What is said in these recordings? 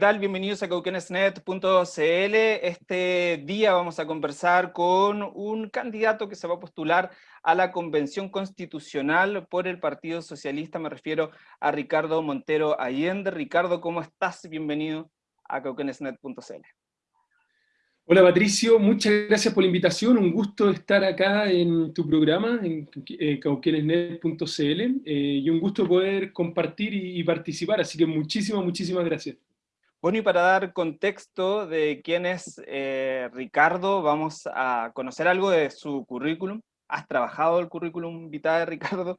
tal? Bienvenidos a cauquenesnet.cl. Este día vamos a conversar con un candidato que se va a postular a la Convención Constitucional por el Partido Socialista. Me refiero a Ricardo Montero Allende. Ricardo, ¿cómo estás? Bienvenido a cauquenesnet.cl. Hola Patricio, muchas gracias por la invitación, un gusto estar acá en tu programa, en eh, cauquenesnet.cl, eh, y un gusto poder compartir y, participar, así que muchísimas, muchísimas gracias. Bueno, y para dar contexto de quién es eh, Ricardo, vamos a conocer algo de su currículum. ¿Has trabajado el currículum vitae Ricardo?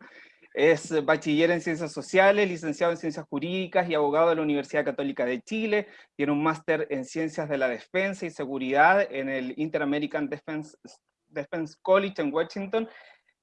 Es bachiller en Ciencias Sociales, licenciado en Ciencias Jurídicas y abogado de la Universidad Católica de Chile. Tiene un máster en Ciencias de la Defensa y Seguridad en el Inter-American Defense, Defense College en Washington.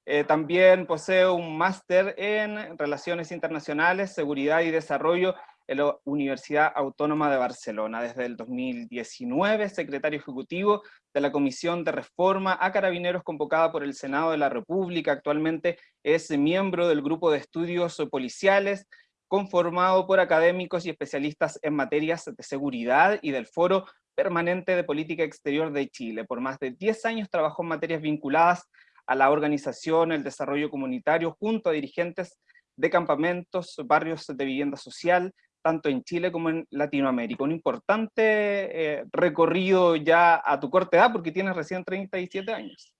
Eh, también posee un máster en Relaciones Internacionales, Seguridad y Desarrollo en la Universidad Autónoma de Barcelona. Desde el 2019, secretario ejecutivo de la Comisión de Reforma a Carabineros convocada por el Senado de la República. Actualmente es miembro del Grupo de Estudios Policiales, conformado por académicos y especialistas en materias de seguridad y del Foro Permanente de Política Exterior de Chile. Por más de 10 años trabajó en materias vinculadas a la organización, el desarrollo comunitario, junto a dirigentes de campamentos, barrios de vivienda social, tanto en Chile como en Latinoamérica. Un importante eh, recorrido ya a tu corta edad, porque tienes recién 37 años.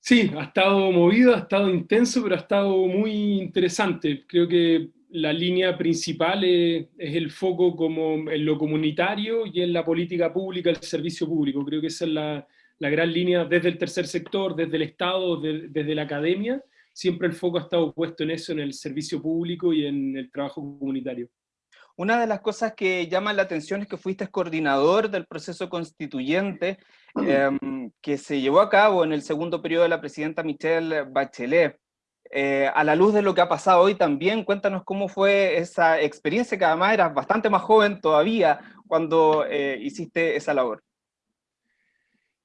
Sí, ha estado movido, ha estado intenso, pero ha estado muy interesante. Creo que la línea principal es, el foco como en lo comunitario y en la política pública, el servicio público. Creo que esa es la, gran línea desde el tercer sector, desde el Estado, desde la academia, siempre el foco ha estado puesto en eso, en el servicio público y en el trabajo comunitario. Una de las cosas que llama la atención es que fuiste coordinador del proceso constituyente em, que se llevó a cabo en el segundo periodo de la presidenta Michelle Bachelet. Eh, a la luz de lo que ha pasado hoy también, cuéntanos cómo fue esa experiencia, que además eras bastante más joven todavía cuando eh, hiciste esa labor.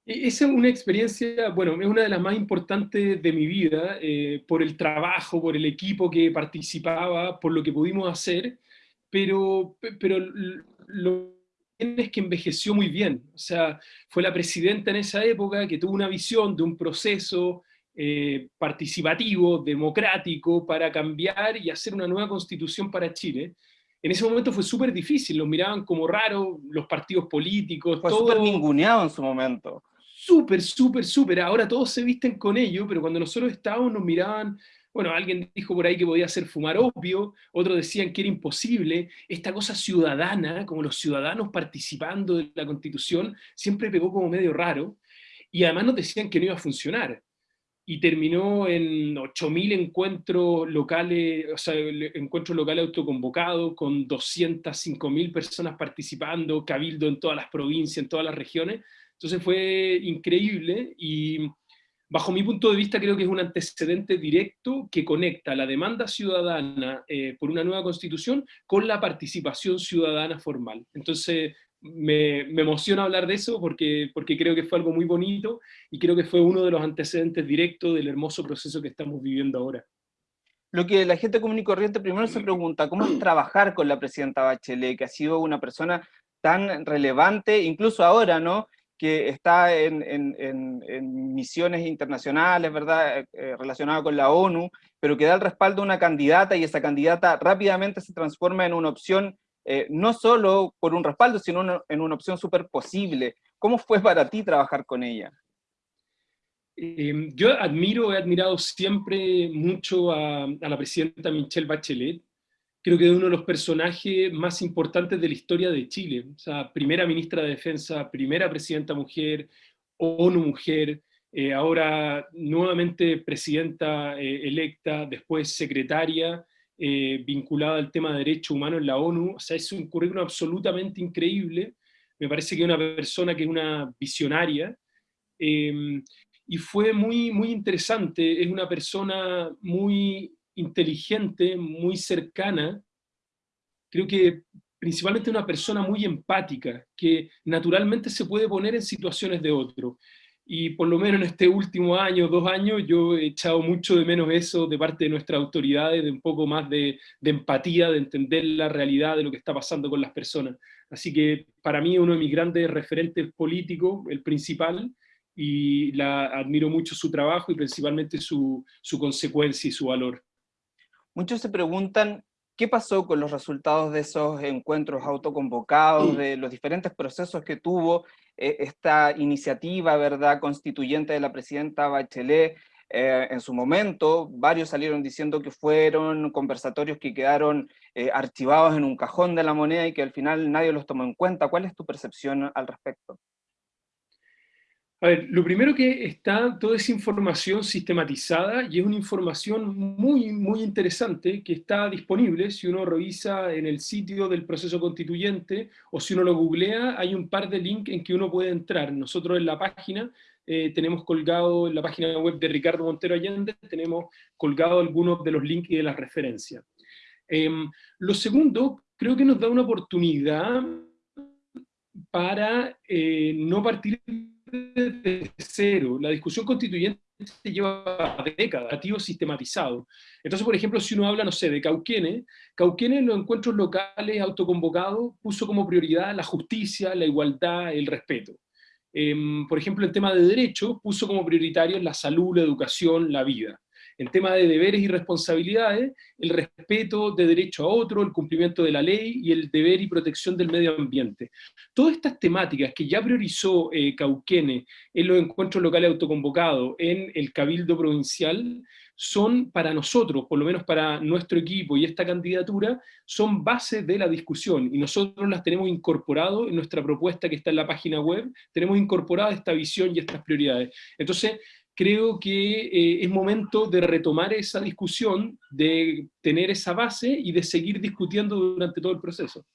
E-, esa es una experiencia, bueno, es una de las más importantes de mi vida, eh, por el trabajo, por el equipo que participaba, por lo que pudimos hacer, pero, pero lo que es que envejeció muy bien. O sea, fue la presidenta en esa época que tuvo una visión de un proceso eh, participativo, democrático, para cambiar y hacer una nueva constitución para Chile. En ese momento fue súper difícil, los miraban como raro, los partidos políticos. Fue súper ninguneado en su momento súper, súper, súper. Ahora todos se visten con ello, pero cuando nosotros estábamos nos miraban, bueno, alguien dijo por ahí que podía ser fumar obvio, otros decían que era imposible. Esta cosa ciudadana, como los ciudadanos participando de la Constitución, siempre pegó como medio raro. Y además nos decían que no iba a funcionar. Y terminó en 8.000 encuentros locales, encuentros locales autoconvocados, con 205.000 personas participando, cabildo en todas las provincias, en todas las regiones entonces fue increíble y bajo mi punto de vista creo que es un antecedente directo que conecta la demanda ciudadana eh, por una nueva constitución con la participación ciudadana formal. Entonces me, emociona hablar de eso porque, porque creo que fue algo muy bonito y creo que fue uno de los antecedentes directos del hermoso proceso que estamos viviendo ahora. Lo que la gente común y corriente primero se pregunta, ¿cómo es trabajar con la presidenta Bachelet, que ha sido una persona tan relevante, incluso ahora, ¿no? Que está en, misiones internacionales, ¿verdad?, eh, eh, relacionadas con la ONU, pero que da el respaldo a una candidata y esa candidata rápidamente se transforma en una opción, eh, no solo por un respaldo, sino en una opción súper posible. ¿Cómo fue para ti trabajar con ella? Em, yo admiro, he admirado siempre mucho a la presidenta Michelle Bachelet, creo que es uno de los personajes más importantes de la historia de Chile. O sea, primera ministra de Defensa, primera presidenta mujer, ONU mujer, eh, ahora nuevamente presidenta eh, electa, después secretaria, eh, vinculada al tema de derechos humanos en la ONU. O sea, es un currículum absolutamente increíble. Me parece que es una persona que es una visionaria. Em, y fue muy, muy interesante, es una persona muy inteligente, muy cercana, creo que principalmente una persona muy empática, que naturalmente se puede poner en situaciones de otro. y por lo menos en este último año, dos años, yo he echado mucho de menos eso de parte de nuestras autoridades, de un poco más de, empatía, de entender la realidad de lo que está pasando con las personas. Así que para mí uno de mis grandes referentes políticos, el principal, y la, admiro mucho su trabajo y principalmente su, su consecuencia y su valor. Muchos se preguntan ¿Qué pasó con los resultados de esos encuentros autoconvocados, de los diferentes procesos que tuvo eh, esta iniciativa ¿verdad? constituyente de la presidenta Bachelet? Eh, en su momento, varios salieron diciendo que fueron conversatorios que quedaron eh, archivados en un cajón de la moneda y que al final nadie los tomó en cuenta. ¿Cuál es tu percepción al respecto? A ver, lo primero que está toda esa información sistematizada y es una información muy, muy interesante que está disponible si uno revisa en el sitio del proceso constituyente o si uno lo googlea, hay un par de links en que uno puede entrar. Nosotros en la página eh, tenemos colgado, en la página web de Ricardo Montero Allende, tenemos colgado algunos de los links y de las referencias. Em, lo segundo, creo que nos da una oportunidad para eh, no partir de cero. La discusión constituyente lleva décadas, activo sistematizado. Entonces, por ejemplo, si uno habla, no sé, de Cauquene, Cauquene en los encuentros locales autoconvocados puso como prioridad la justicia, la igualdad, el respeto. Em, por ejemplo, el tema de derechos puso como prioritario la salud, la educación, la vida en tema de deberes y responsabilidades, el respeto de derecho a otro, el cumplimiento de la ley y el deber y protección del medio ambiente. Todas estas temáticas que ya priorizó eh, Cauquene en los encuentros locales autoconvocados, en el Cabildo Provincial, son para nosotros, por lo menos para nuestro equipo y esta candidatura, son bases de la discusión y nosotros las tenemos incorporado en nuestra propuesta que está en la página web, tenemos incorporada esta visión y estas prioridades. Entonces, creo que eh, es momento de retomar esa discusión, de tener esa base y de seguir discutiendo durante todo el proceso.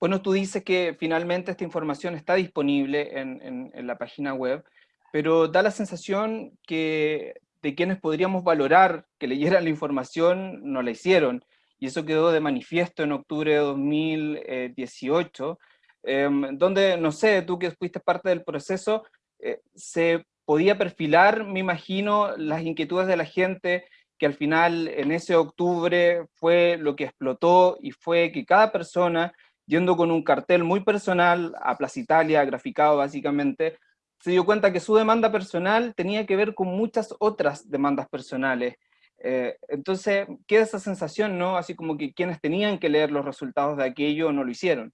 Bueno, tú dices que finalmente esta información está disponible en, la página web, pero da la sensación que de quienes podríamos valorar que leyeran la información no la hicieron, y eso quedó de manifiesto en octubre de 2018, em, donde, no sé, tú que fuiste parte del proceso, eh, se podía perfilar, me imagino, las inquietudes de la gente, que al final en ese octubre fue lo que explotó y fue que cada persona, yendo con un cartel muy personal a Plaza Italia, graficado básicamente, se dio cuenta que su demanda personal tenía que ver con muchas otras demandas personales. Eh, entonces queda esa sensación, ¿no? Así como que quienes tenían que leer los resultados de aquello no lo hicieron.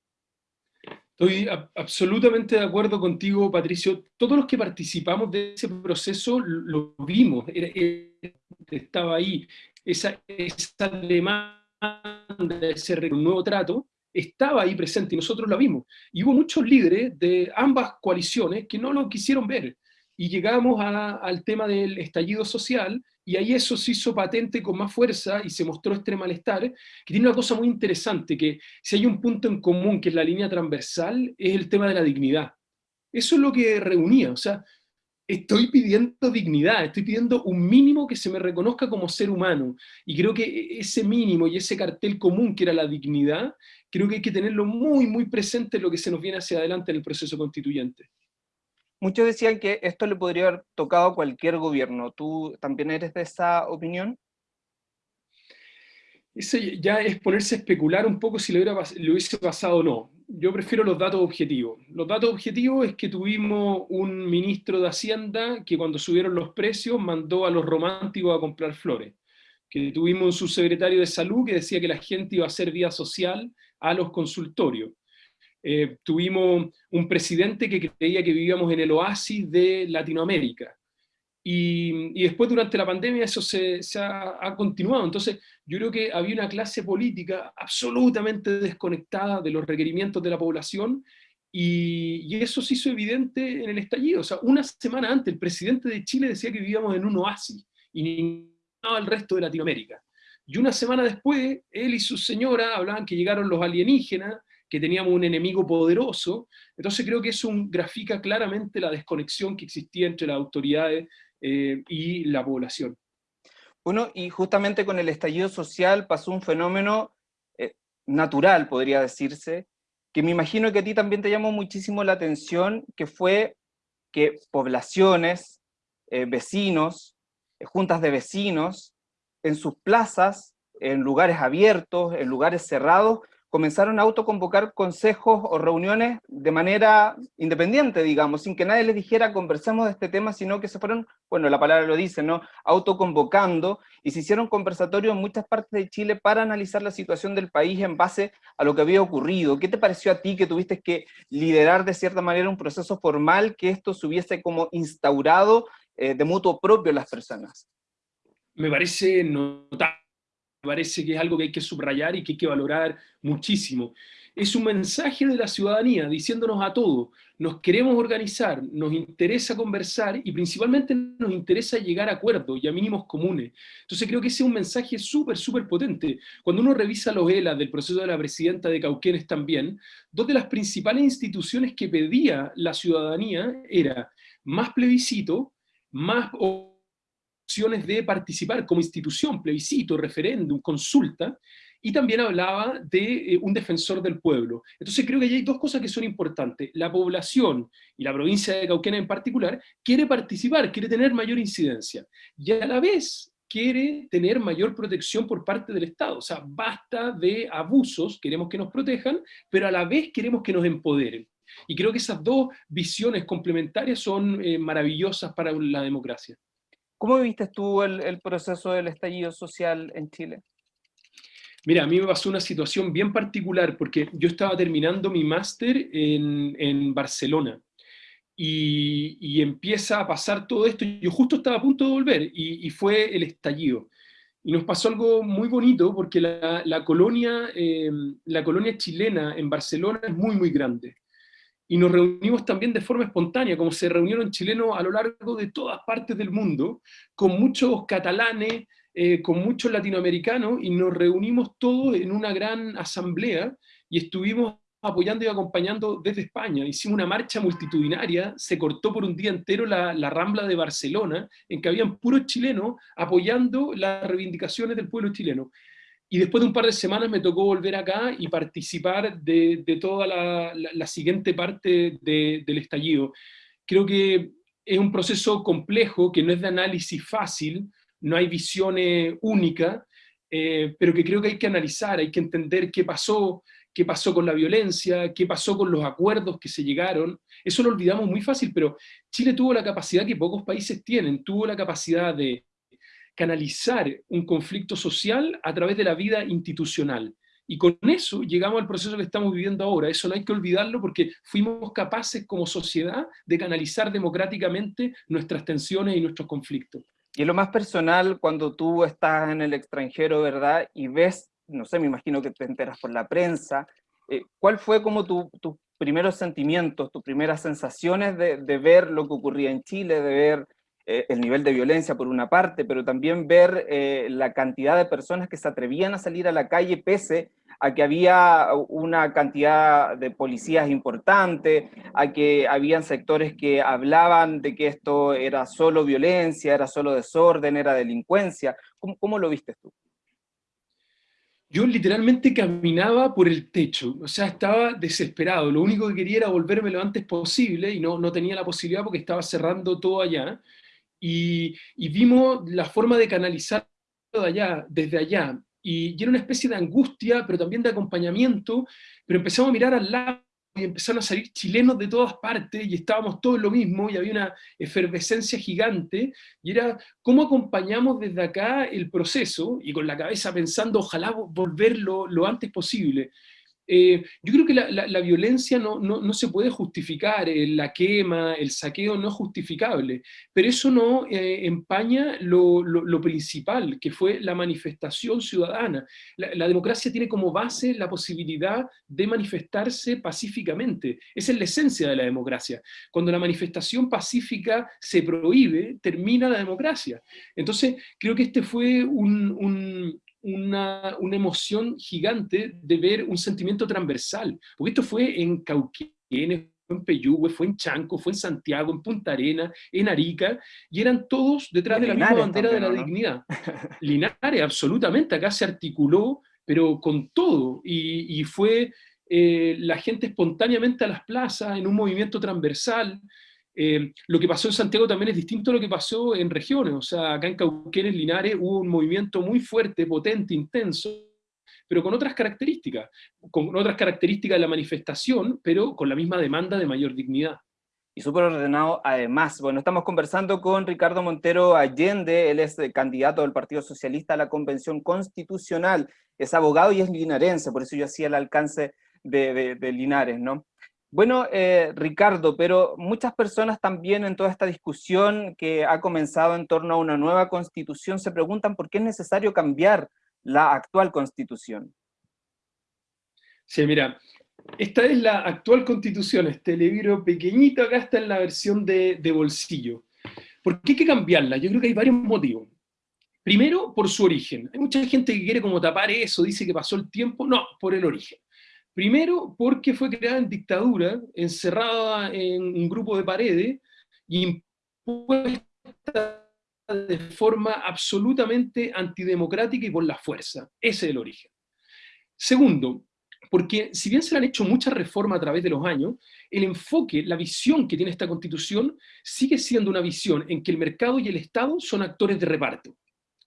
Estoy absolutamente de acuerdo contigo, Patricio. Todos los que participamos de ese proceso lo vimos, estaba ahí. Esa, esa demanda, ese nuevo trato, estaba ahí presente y nosotros lo vimos. Y hubo muchos líderes de ambas coaliciones que no lo quisieron ver. Y llegamos al tema del estallido social y ahí eso se hizo patente con más fuerza y se mostró este malestar, que tiene una cosa muy interesante, que si hay un punto en común que es la línea transversal, es el tema de la dignidad. Eso es lo que reunía, o sea, estoy pidiendo dignidad, estoy pidiendo un mínimo que se me reconozca como ser humano, y creo que ese mínimo y ese cartel común que era la dignidad, creo que hay que tenerlo muy, muy presente en lo que se nos viene hacia adelante en el proceso constituyente. Muchos decían que esto le podría haber tocado a cualquier gobierno. ¿Tú también eres de esa opinión? Eso ya es ponerse a especular un poco si le, hubiese pasado o no. Yo prefiero los datos objetivos. Los datos objetivos es que tuvimos un ministro de Hacienda que cuando subieron los precios mandó a los románticos a comprar flores. Que tuvimos un subsecretario de salud que decía que la gente iba a hacer vía social a los consultorios. Eh, tuvimos un presidente que creía que vivíamos en el oasis de Latinoamérica. Y, después durante la pandemia eso se, ha, continuado. Entonces yo creo que había una clase política absolutamente desconectada de los requerimientos de la población y, eso se hizo evidente en el estallido. O sea, una semana antes el presidente de Chile decía que vivíamos en un oasis y al resto de Latinoamérica. Y una semana después, él y su señora hablaban que llegaron los alienígenas que teníamos un enemigo poderoso, entonces creo que eso grafica claramente la desconexión que existía entre las autoridades eh, y la población. Bueno, y justamente con el estallido social pasó un fenómeno eh, natural, podría decirse, que me imagino que a ti también te llamó muchísimo la atención, que fue que poblaciones, eh, vecinos, juntas de vecinos, en sus plazas, en lugares abiertos, en lugares cerrados, comenzaron a autoconvocar consejos o reuniones de manera independiente, digamos, sin que nadie les dijera conversemos de este tema, sino que se fueron, bueno, la palabra lo dice, ¿no? Autoconvocando y se hicieron conversatorios en muchas partes de Chile para analizar la situación del país en base a lo que había ocurrido. ¿Qué te pareció a ti que tuviste que liderar de cierta manera un proceso formal que esto se hubiese como instaurado eh, de mutuo propio las personas? Me parece notable parece que es algo que hay que subrayar y que hay que valorar muchísimo. Es un mensaje de la ciudadanía diciéndonos a todos, nos queremos organizar, nos interesa conversar y principalmente nos interesa llegar a acuerdos y a mínimos comunes. Entonces creo que ese es un mensaje súper, súper potente. Cuando uno revisa los ELA del proceso de la presidenta de Cauquenes también, dos de las principales instituciones que pedía la ciudadanía era más plebiscito, más de participar como institución, plebiscito, referéndum, consulta, y también hablaba de eh, un defensor del pueblo. Entonces creo que hay dos cosas que son importantes. La población, y la provincia de Cauquena en particular, quiere participar, quiere tener mayor incidencia, y a la vez quiere tener mayor protección por parte del Estado. O sea, basta de abusos, queremos que nos protejan, pero a la vez queremos que nos empoderen. Y creo que esas dos visiones complementarias son eh, maravillosas para la democracia. ¿Cómo viste tú el, proceso del estallido social en Chile? Mira, a mí me pasó una situación bien particular, porque yo estaba terminando mi máster en, Barcelona, y, empieza a pasar todo esto, yo justo estaba a punto de volver, y, fue el estallido. Y nos pasó algo muy bonito, porque la, colonia, eh, la colonia chilena en Barcelona es muy, muy grande y nos reunimos también de forma espontánea, como se reunieron chilenos a lo largo de todas partes del mundo, con muchos catalanes, eh, con muchos latinoamericanos, y nos reunimos todos en una gran asamblea, y estuvimos apoyando y acompañando desde España. Hicimos una marcha multitudinaria, se cortó por un día entero la, la Rambla de Barcelona, en que habían puros chilenos apoyando las reivindicaciones del pueblo chileno. Y después de un par de semanas me tocó volver acá y participar de, de toda la, la, siguiente parte de, del estallido. Creo que es un proceso complejo, que no es de análisis fácil, no hay visiones únicas, eh, pero que creo que hay que analizar, hay que entender qué pasó, qué pasó con la violencia, qué pasó con los acuerdos que se llegaron. Eso lo olvidamos muy fácil, pero Chile tuvo la capacidad que pocos países tienen, tuvo la capacidad de canalizar un conflicto social a través de la vida institucional. Y con eso llegamos al proceso que estamos viviendo ahora. Eso no hay que olvidarlo porque fuimos capaces como sociedad de canalizar democráticamente nuestras tensiones y nuestros conflictos. Y lo más personal, cuando tú estás en el extranjero, ¿verdad? Y ves, no sé, me imagino que te enteras por la prensa, eh, ¿cuál fue como tus primeros sentimientos, tus primeras sensaciones de, de ver lo que ocurría en Chile, de ver eh, el nivel de violencia por una parte, pero también ver eh, la cantidad de personas que se atrevían a salir a la calle pese a que había una cantidad de policías importante, a que habían sectores que hablaban de que esto era solo violencia, era solo desorden, era delincuencia. ¿Cómo, cómo lo viste tú? Yo literalmente caminaba por el techo, o sea, estaba desesperado. Lo único que quería era volverme lo antes posible y no, no tenía la posibilidad porque estaba cerrando todo allá y, vimos la forma de canalizar de allá, desde allá, y, y, era una especie de angustia, pero también de acompañamiento, pero empezamos a mirar al lado y empezaron a salir chilenos de todas partes y estábamos todos lo mismo y había una efervescencia gigante y era cómo acompañamos desde acá el proceso y con la cabeza pensando ojalá volverlo lo antes posible. Eh, yo creo que la, violencia no, no, se puede justificar, eh, la quema, el saqueo no es justificable, pero eso no eh, empaña lo, lo, principal, que fue la manifestación ciudadana. La, democracia tiene como base la posibilidad de manifestarse pacíficamente. Esa es la esencia de la democracia. Cuando la manifestación pacífica se prohíbe, termina la democracia. Entonces, creo que este fue un una, emoción gigante de ver un sentimiento transversal, porque esto fue en Cauquenes, en Peyúgue, fue en Chanco, fue en Santiago, en Punta Arena, en Arica, y eran todos detrás de la misma bandera de la dignidad. Linares, absolutamente, acá se articuló, pero con todo, y, fue eh, la gente espontáneamente a las plazas, en un movimiento transversal, Eh, lo que pasó en Santiago también es distinto a lo que pasó en regiones, o sea, acá en Cauquenes, Linares, hubo un movimiento muy fuerte, potente, intenso, pero con otras características, con otras características de la manifestación, pero con la misma demanda de mayor dignidad. Y súper ordenado además. Bueno, estamos conversando con Ricardo Montero Allende, él es candidato del Partido Socialista a la Convención Constitucional, es abogado y es linarense, por eso yo hacía el alcance de, de Linares, ¿no? Bueno, eh, Ricardo, pero muchas personas también en toda esta discusión que ha comenzado en torno a una nueva constitución se preguntan por qué es necesario cambiar la actual constitución. Sí, mira, esta es la actual constitución, este libro pequeñito acá está en la versión de, de bolsillo. ¿Por qué hay que cambiarla? Yo creo que hay varios motivos. Primero, por su origen. Hay mucha gente que quiere como tapar eso, dice que pasó el tiempo. No, por el origen. Primero, porque fue creada en dictadura, encerrada en un grupo de paredes, y impuesta de forma absolutamente antidemocrática y por la fuerza. Ese es el origen. Segundo, porque si bien se han hecho muchas reformas a través de los años, el enfoque, la visión que tiene esta constitución sigue siendo una visión en que el mercado y el Estado son actores de reparto.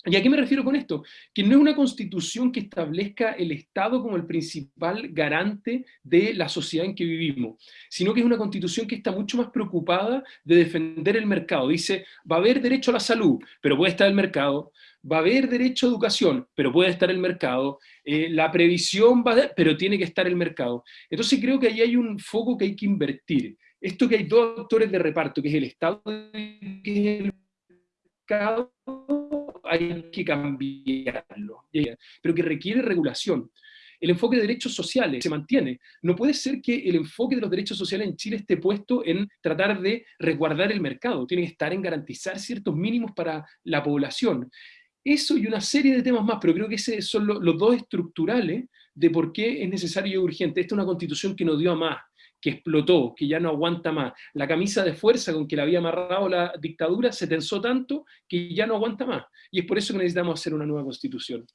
¿Y a qué me refiero con esto? Que no es una constitución que establezca el Estado como el principal garante de la sociedad en que vivimos, sino que es una constitución que está mucho más preocupada de defender el mercado. Dice, va a haber derecho a la salud, pero puede estar el mercado, va a haber derecho a educación, pero puede estar el mercado, eh, la previsión va a pero tiene que estar el mercado. Entonces creo que ahí hay un foco que hay que invertir. Esto que hay dos actores de reparto, que es el Estado y el mercado, hay que cambiarlo, pero que requiere regulación. El enfoque de derechos sociales se mantiene. No puede ser que el enfoque de los derechos sociales en Chile esté puesto en tratar de resguardar el mercado. Tiene que estar en garantizar ciertos mínimos para la población. Eso y una serie de temas más, pero creo que esos son los dos estructurales de por qué es necesario y urgente. Esta es una constitución que nos dio a más, que explotó, que ya no aguanta más. La camisa de fuerza con que la había amarrado la dictadura se tensó tanto que ya no aguanta más. Y es por eso que necesitamos hacer una nueva constitución.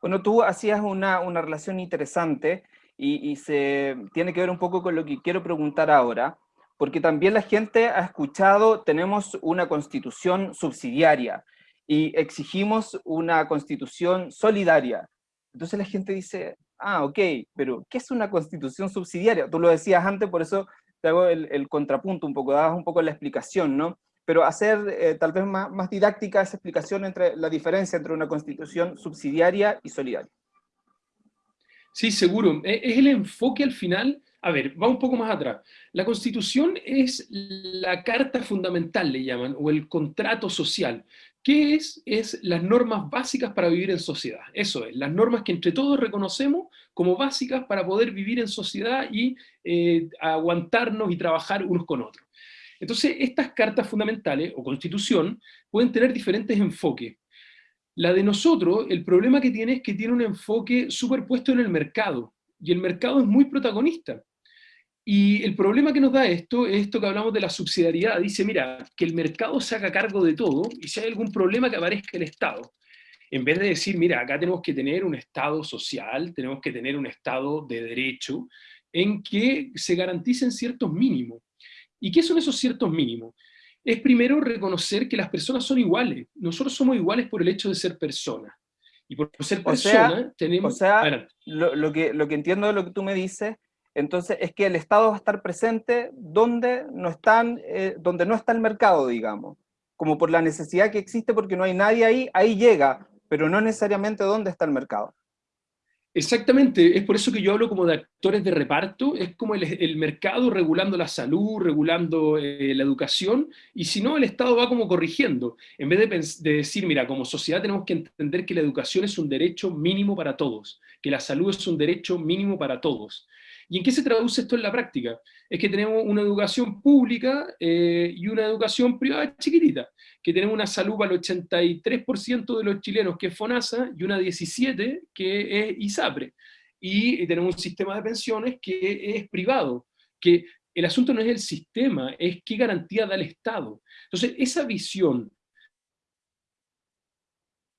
Bueno, tú hacías una, una relación interesante y, y, se tiene que ver un poco con lo que quiero preguntar ahora, porque también la gente ha escuchado, tenemos una constitución subsidiaria y exigimos una constitución solidaria. Entonces la gente dice, ah, ok, pero ¿qué es una constitución subsidiaria? Tú lo decías antes, por eso te hago el, contrapunto un poco, dabas un poco la explicación, ¿no? Pero hacer eh, tal vez más, más didáctica esa explicación entre la diferencia entre una constitución subsidiaria y solidaria. Sí, seguro. E, es el enfoque al final, a ver, va un poco más atrás. La Constitución es la carta fundamental, le llaman, o el contrato social. ¿Qué es? Es las normas básicas para vivir en sociedad. Eso es, las normas que entre todos reconocemos como básicas para poder vivir en sociedad y eh, aguantarnos y trabajar unos con otros. Entonces, estas cartas fundamentales, o constitución, pueden tener diferentes enfoques. La de nosotros, el problema que tiene es que tiene un enfoque superpuesto en el mercado, y el mercado es muy protagonista. Y el problema que nos da esto es esto que hablamos de la subsidiariedad. Dice, mira, que el mercado se haga cargo de todo y si hay algún problema que aparezca el Estado. En vez de decir, mira, acá tenemos que tener un Estado social, tenemos que tener un Estado de derecho, en que se garanticen ciertos mínimos. ¿Y qué son esos ciertos mínimos? Es primero reconocer que las personas son iguales. Nosotros somos iguales por el hecho de ser personas. Y por ser personas tenemos... O sea, lo, lo, que, lo que entiendo de lo que tú me dices entonces es que el Estado va a estar presente donde no, están, eh, donde no está el mercado, digamos, como por la necesidad que existe porque no hay nadie ahí, ahí llega, pero no necesariamente donde está el mercado. Exactamente, es por eso que yo hablo como de actores de reparto, es como el, mercado regulando la salud, regulando eh, la educación, y si no, el Estado va como corrigiendo, en vez de, de, decir, mira, como sociedad tenemos que entender que la educación es un derecho mínimo para todos, que la salud es un derecho mínimo para todos, ¿Y en qué se traduce esto en la práctica? Es que tenemos una educación pública eh, y una educación privada chiquitita, que tenemos una salud para el 83% de los chilenos que es FONASA y una 17% que es ISAPRE. Y tenemos un sistema de pensiones que es privado, que el asunto no es el sistema, es qué garantía da el Estado. Entonces, esa visión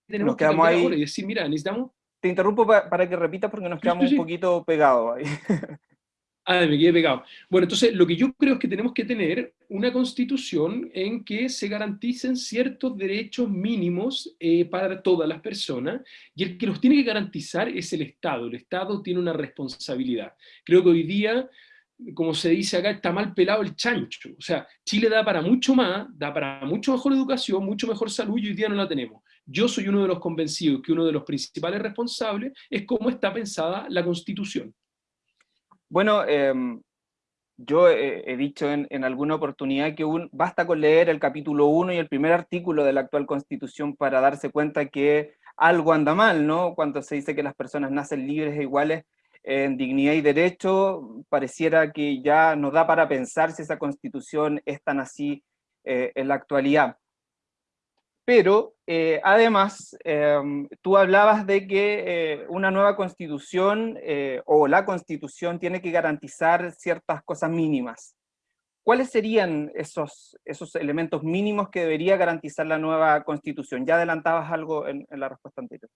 tenemos que ahí. y decir, mira, necesitamos te interrumpo para, que repitas porque nos quedamos un poquito pegados ahí. Ah, me quedé pegado. Bueno, entonces lo que yo creo es que tenemos que tener una constitución en que se garanticen ciertos derechos mínimos eh, para todas las personas, y el que los tiene que garantizar es el Estado. El Estado tiene una responsabilidad. Creo que hoy día, como se dice acá, está mal pelado el chancho. O sea, Chile da para mucho más, da para mucho mejor educación, mucho mejor salud, y hoy día no la tenemos. Yo soy uno de los convencidos que uno de los principales responsables es cómo está pensada la Constitución. Bueno, em, yo he, dicho en, alguna oportunidad que basta con leer el capítulo 1 y el primer artículo de la actual Constitución para darse cuenta que algo anda mal, ¿no? Cuando se dice que las personas nacen libres e iguales en dignidad y derecho, pareciera que ya nos da para pensar si esa Constitución es tan así eh, en la actualidad. Pero eh, además, em, tú hablabas de que eh, una nueva constitución eh, o la constitución tiene que garantizar ciertas cosas mínimas. ¿Cuáles serían esos, esos elementos mínimos que debería garantizar la nueva constitución? Ya adelantabas algo en, en la respuesta anterior.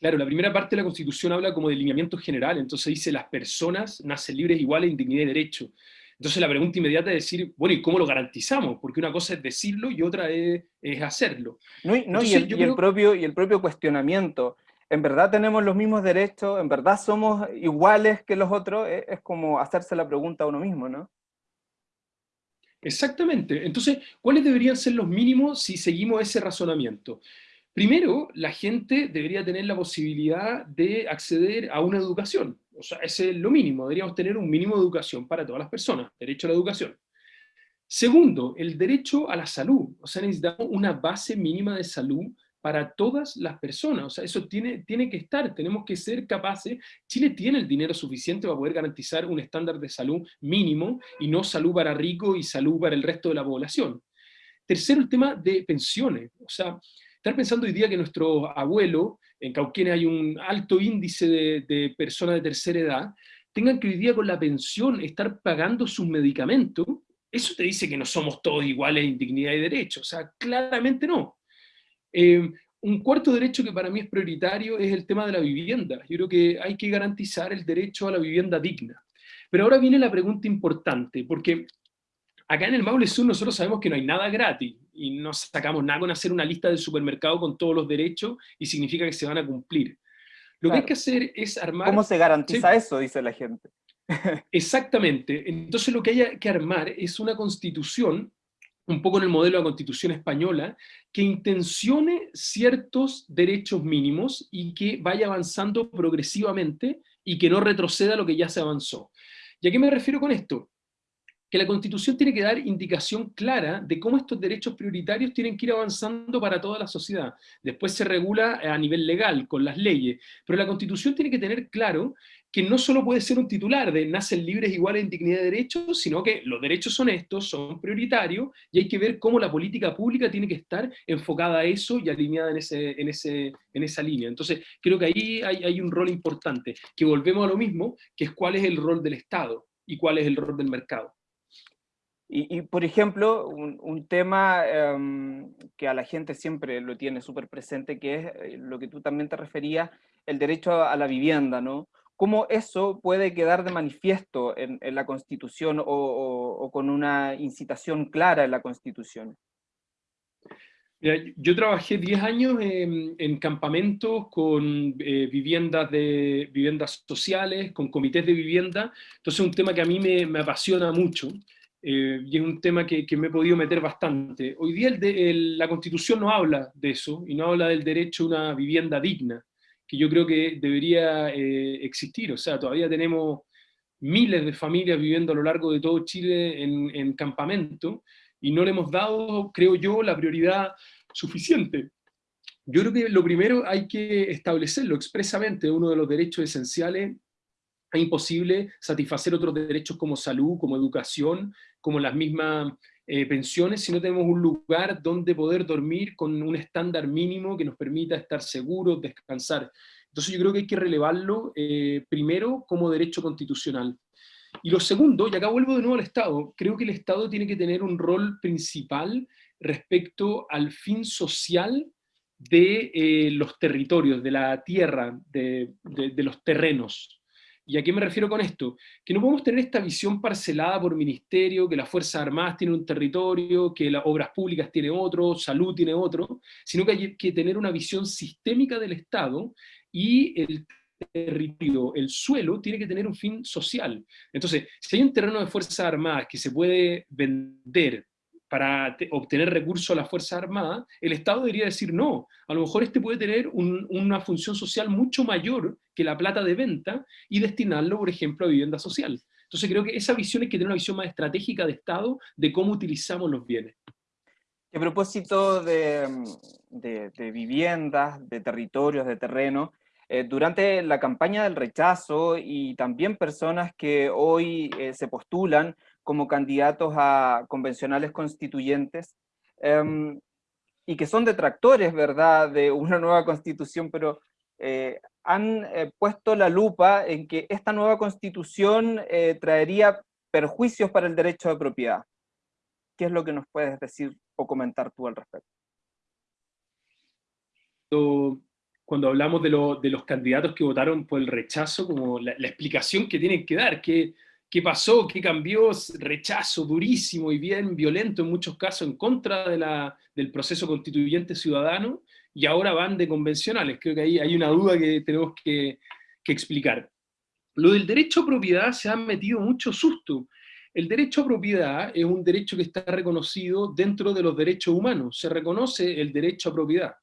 Claro, la primera parte de la Constitución habla como de lineamiento general, entonces dice las personas nacen libres iguales en dignidad y derecho. Entonces la pregunta inmediata es decir, bueno, ¿y cómo lo garantizamos? Porque una cosa es decirlo y otra es, hacerlo. No, y, el, propio, y el propio cuestionamiento. ¿En verdad tenemos los mismos derechos? ¿En verdad somos iguales que los otros? Es, es como hacerse la pregunta a uno mismo, ¿no? Exactamente. Entonces, ¿cuáles deberían ser los mínimos si seguimos ese razonamiento? Primero, la gente debería tener la posibilidad de acceder a una educación. O sea, ese es lo mínimo. Deberíamos tener un mínimo de educación para todas las personas. Derecho a la educación. Segundo, el derecho a la salud. O sea, necesitamos una base mínima de salud para todas las personas. O sea, eso tiene, tiene que estar, tenemos que ser capaces. Chile tiene el dinero suficiente para poder garantizar un estándar de salud mínimo y no salud para ricos y salud para el resto de la población. Tercero, el tema de pensiones. O sea, Estar pensando hoy día que nuestro abuelo, en Cauquenes hay un alto índice de, personas de tercera edad, tengan que hoy día con la pensión estar pagando sus medicamentos, eso te dice que no somos todos iguales en dignidad y derecho, o sea, claramente no. Eh, un cuarto derecho que para mí es prioritario es el tema de la vivienda. Yo creo que hay que garantizar el derecho a la vivienda digna. Pero ahora viene la pregunta importante, porque acá en el Maule Sur nosotros sabemos que no hay nada gratis, y no sacamos nada con hacer una lista del supermercado con todos los derechos y significa que se van a cumplir. Lo que hay que hacer es armar... ¿Cómo se garantiza eso? Dice la gente. Exactamente. Entonces lo que hay que armar es una constitución, un poco en el modelo de la constitución española, que intencione ciertos derechos mínimos y que vaya avanzando progresivamente y que no retroceda lo que ya se avanzó. ¿Y a qué me refiero con esto? Que la Constitución tiene que dar indicación clara de cómo estos derechos prioritarios tienen que ir avanzando para toda la sociedad. Después se regula a nivel legal, con las leyes, pero la Constitución tiene que tener claro que no solo puede ser un titular de nacen libres iguales en dignidad de derechos, sino que los derechos son estos, son prioritarios, y hay que ver cómo la política pública tiene que estar enfocada a eso y alineada en esa línea. Entonces, creo que ahí hay, hay un rol importante, que volvemos a lo mismo, que es cuál es el rol del Estado y cuál es el rol del mercado. Y, por ejemplo, un, tema em, que a la gente siempre lo tiene súper presente, que es eh, lo que tú también te referías, el derecho a, la vivienda, ¿no? ¿Cómo eso puede quedar de manifiesto en, la Constitución o, con una incitación clara en la Constitución? yo trabajé 10 años en, campamentos con eh, viviendas, de, viviendas sociales, con comités de vivienda, entonces es un tema que a mí me, me apasiona mucho. Eh, y es un tema que, me he podido meter bastante. Hoy día la Constitución no habla de eso, y no habla del derecho a una vivienda digna, que yo creo que debería eh, existir. O sea, todavía tenemos miles de familias viviendo a lo largo de todo Chile en, en campamento, y no le hemos dado, creo yo, la prioridad suficiente. Yo creo que lo primero hay que establecerlo expresamente, uno de los derechos esenciales es imposible satisfacer otros derechos como salud, como educación, como las mismas eh, pensiones, si no tenemos un lugar donde poder dormir con un estándar mínimo que nos permita estar seguros, descansar. Entonces yo creo que hay que relevarlo eh, primero como derecho constitucional. Y lo segundo, y acá vuelvo de nuevo al Estado, creo que el Estado tiene que tener un rol principal respecto al fin social de eh, los territorios, de la tierra, de, los terrenos. ¿Y a qué me refiero con esto? Que no podemos tener esta visión parcelada por ministerio, que las Fuerzas Armadas tienen un territorio, que las obras públicas tienen otro, salud tiene otro, sino que hay que tener una visión sistémica del Estado y el territorio, el suelo, tiene que tener un fin social. Entonces, si hay un terreno de Fuerzas Armadas que se puede vender para obtener recursos a la Fuerza Armada, el Estado debería decir no, a lo mejor este puede tener una función social mucho mayor que la plata de venta y destinarlo, por ejemplo, a vivienda social. Entonces creo que esa visión es que tener una visión más estratégica de Estado de cómo utilizamos los bienes. A propósito de, viviendas, de territorios, de terreno, eh, durante la campaña del rechazo y también personas que hoy eh, se postulan como candidatos a convencionales constituyentes, em, y que son detractores, ¿verdad?, de una nueva constitución, pero eh, han eh, puesto la lupa en que esta nueva constitución eh, traería perjuicios para el derecho de propiedad. ¿Qué es lo que nos puedes decir o comentar tú al respecto? Cuando hablamos de, los candidatos que votaron por el rechazo, como la, la explicación que tienen que dar, que qué pasó, qué cambió, rechazo durísimo y bien violento en muchos casos en contra de la, del proceso constituyente ciudadano, y ahora van de convencionales. Creo que ahí hay una duda que tenemos que, que explicar. Lo del derecho a propiedad se ha metido mucho susto. El derecho a propiedad es un derecho que está reconocido dentro de los derechos humanos, se reconoce el derecho a propiedad.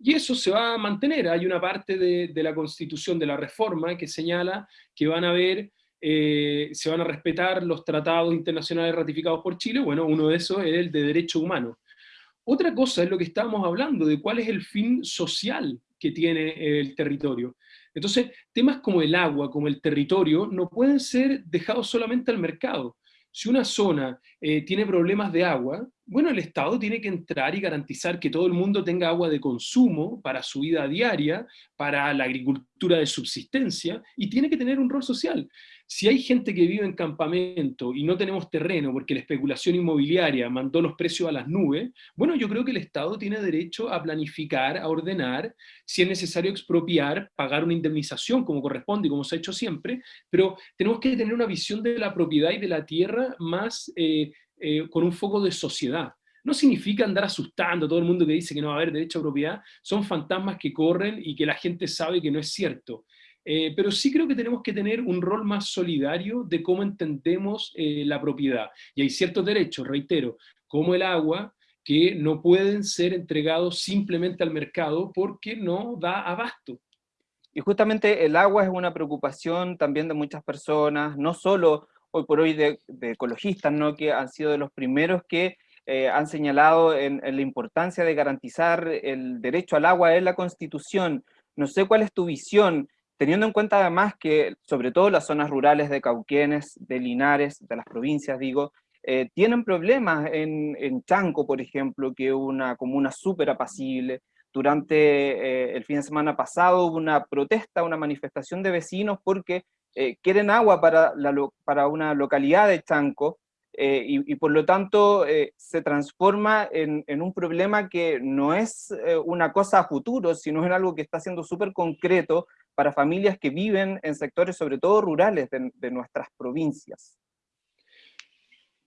Y eso se va a mantener. Hay una parte de, de la Constitución, de la reforma, que señala que van a haber eh, se van a respetar los tratados internacionales ratificados por Chile, bueno, uno de esos es el de derecho humano. Otra cosa es lo que estábamos hablando, de cuál es el fin social que tiene el territorio. Entonces, temas como el agua, como el territorio, no pueden ser dejados solamente al mercado. Si una zona eh, tiene problemas de agua, bueno, el Estado tiene que entrar y garantizar que todo el mundo tenga agua de consumo para su vida diaria, para la agricultura de subsistencia, y tiene que tener un rol social. Si hay gente que vive en campamento y no tenemos terreno porque la especulación inmobiliaria mandó los precios a las nubes, bueno, yo creo que el Estado tiene derecho a planificar, a ordenar, si es necesario expropiar, pagar una indemnización como corresponde y como se ha hecho siempre, pero tenemos que tener una visión de la propiedad y de la tierra más eh, eh, con un foco de sociedad. No significa andar asustando a todo el mundo que dice que no va a haber derecho a propiedad, son fantasmas que corren y que la gente sabe que no es cierto. Eh, pero sí creo que tenemos que tener un rol más solidario de cómo entendemos eh, la propiedad. Y hay ciertos derechos, reitero, como el agua, que no pueden ser entregados simplemente al mercado porque no da abasto. Y justamente el agua es una preocupación también de muchas personas, no solo hoy por hoy de, ecologistas, ¿no? que han sido de los primeros que eh, han señalado en, la importancia de garantizar el derecho al agua en la Constitución. No sé cuál es tu visión teniendo en cuenta además que, sobre todo las zonas rurales de Cauquienes, de Linares, de las provincias, digo, eh, tienen problemas en, en, Chanco, por ejemplo, que es una comuna súper apacible. Durante eh, el fin de semana pasado hubo una protesta, una manifestación de vecinos porque eh, quieren agua para, la, para una localidad de Chanco, y, y, por lo tanto se transforma en, en, un problema que no es una cosa a futuro, sino en algo que está siendo súper concreto para familias que viven en sectores sobre todo rurales de, nuestras provincias.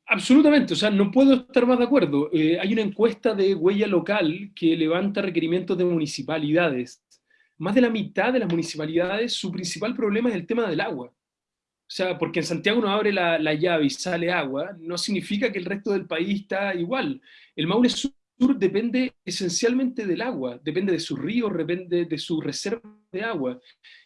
Absolutamente, o sea, no puedo estar más de acuerdo. Eh, hay una encuesta de huella local que levanta requerimientos de municipalidades. Más de la mitad de las municipalidades, su principal problema es el tema del agua. O sea, porque en Santiago no abre la, la llave y sale agua, no significa que el resto del país está igual. El Maule Sur depende esencialmente del agua, depende de su río, depende de su reserva de agua.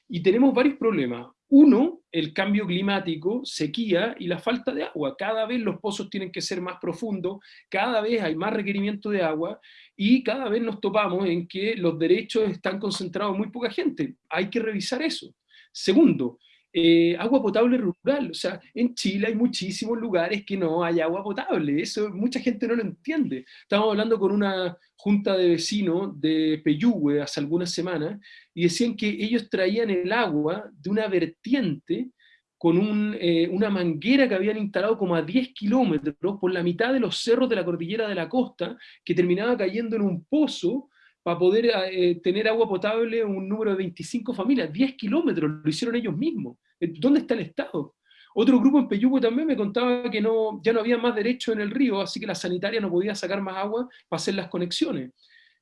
Y tenemos varios problemas. Uno, el cambio climático, sequía y la falta de agua. Cada vez los pozos tienen que ser más profundos, cada vez hay más requerimiento de agua y cada vez nos topamos en que los derechos están concentrados en muy poca gente. Hay que revisar eso. Segundo, eh, agua potable rural. O sea, en Chile hay muchísimos lugares que no hay agua potable. Eso mucha gente no lo entiende. Estábamos hablando con una junta de vecinos de Peyúgue hace algunas semanas y decían que ellos traían el agua de una vertiente con eh, una manguera que habían instalado como a 10 kilómetros por la mitad de los cerros de la cordillera de la costa, que terminaba cayendo en un pozo para poder eh, tener agua potable un número de 25 familias, 10 kilómetros, lo hicieron ellos mismos. Eh, ¿Dónde está el Estado? Otro grupo en Peyúgue también me contaba que no, ya no había más derecho en el río, así que la sanitaria no podía sacar más agua para hacer las conexiones.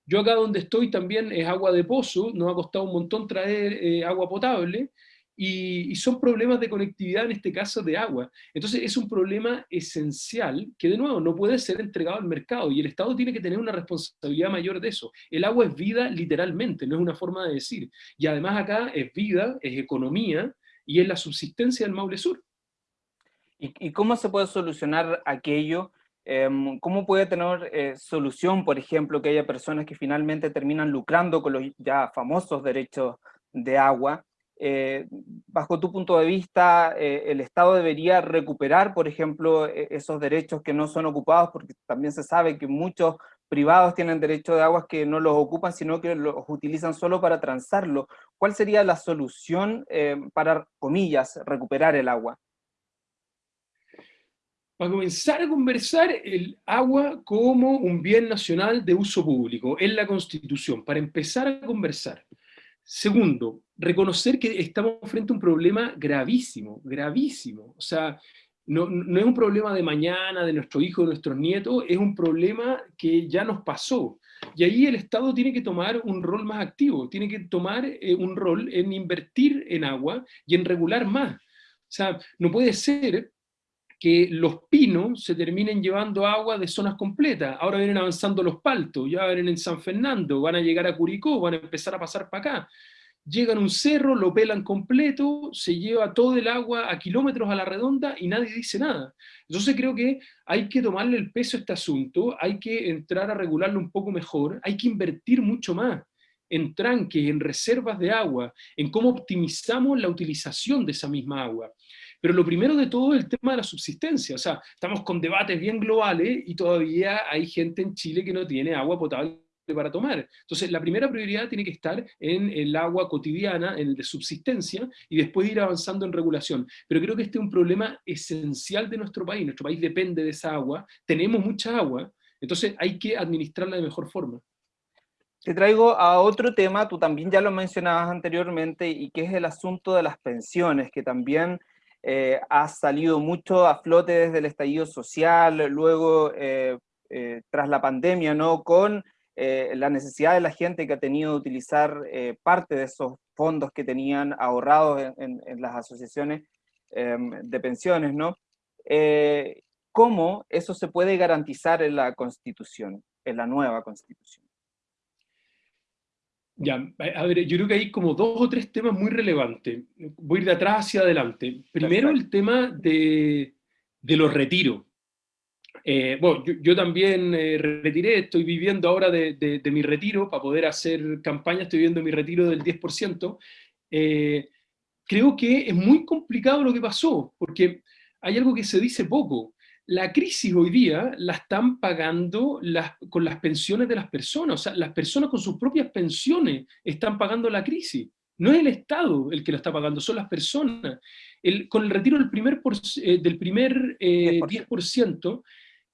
Yo acá donde estoy también es agua de pozo, nos ha costado un montón traer eh, agua potable, y, son problemas de conectividad, en este caso de agua. Entonces es un problema esencial que de nuevo no puede ser entregado al mercado y el Estado tiene que tener una responsabilidad mayor de eso. El agua es vida literalmente, no es una forma de decir. Y además acá es vida, es economía y es la subsistencia del Maule Sur. ¿Y, cómo se puede solucionar aquello? Em, ¿Cómo puede tener eh, solución, por ejemplo, que haya personas que finalmente terminan lucrando con los ya famosos derechos de agua? Eh, bajo tu punto de vista, eh, el Estado debería recuperar, por ejemplo, e, esos derechos que no son ocupados, porque también se sabe que muchos privados tienen derecho de aguas que no los ocupan, sino que los utilizan solo para transarlo. ¿Cuál sería la solución eh, para, comillas, recuperar el agua? Para comenzar a conversar el agua como un bien nacional de uso público en la Constitución, para empezar a conversar. Segundo, reconocer que estamos frente a un problema gravísimo, gravísimo. O sea, no, es un problema de mañana, de nuestro hijo, de nuestros nietos, es un problema que ya nos pasó. Y ahí el Estado tiene que tomar un rol más activo, tiene que tomar eh, un rol en invertir en agua y en regular más. O sea, no puede ser que los pinos se terminen llevando agua de zonas completas. Ahora vienen avanzando los paltos, ya vienen en San Fernando, van a llegar a Curicó, van a empezar a pasar para acá. Llegan a un cerro, lo pelan completo, se lleva todo el agua a kilómetros a la redonda y nadie dice nada. Entonces creo que hay que tomarle el peso a este asunto, hay que entrar a regularlo un poco mejor, hay que invertir mucho más en tranques, en reservas de agua, en cómo optimizamos la utilización de esa misma agua. Pero lo primero de todo es el tema de la subsistencia. O sea, estamos con debates bien globales y todavía hay gente en Chile que no tiene agua potable para tomar. Entonces, la primera prioridad tiene que estar en el agua cotidiana, en el de subsistencia, y después ir avanzando en regulación. Pero creo que este es un problema esencial de nuestro país. Nuestro país depende de esa agua, tenemos mucha agua, entonces hay que administrarla de mejor forma. Te traigo a otro tema, tú también ya lo mencionabas anteriormente, y que es el asunto de las pensiones, que también eh, ha salido mucho a flote desde el estallido social, luego eh, eh, tras la pandemia, ¿no? con la necesidad de la gente que ha tenido de utilizar parte de esos fondos que tenían ahorrados en, en las asociaciones em, de pensiones, ¿no? ¿Cómo eso se puede garantizar en la Constitución, en la nueva Constitución? Ya, a ver, yo creo que hay como dos o tres temas muy relevantes. Voy a ir de atrás hacia adelante. Primero el tema de, de los retiros. Eh, bueno, yo, también eh, retiré, estoy viviendo ahora de, de, mi retiro, para poder hacer campaña estoy viviendo mi retiro del 10%. Eh, creo que es muy complicado lo que pasó, porque hay algo que se dice poco la crisis hoy día la están pagando con las pensiones de las personas, o sea, las personas con sus propias pensiones están pagando la crisis. No es el Estado el que la está pagando, son las personas. con el retiro del primer, eh, del primer 10%, eh,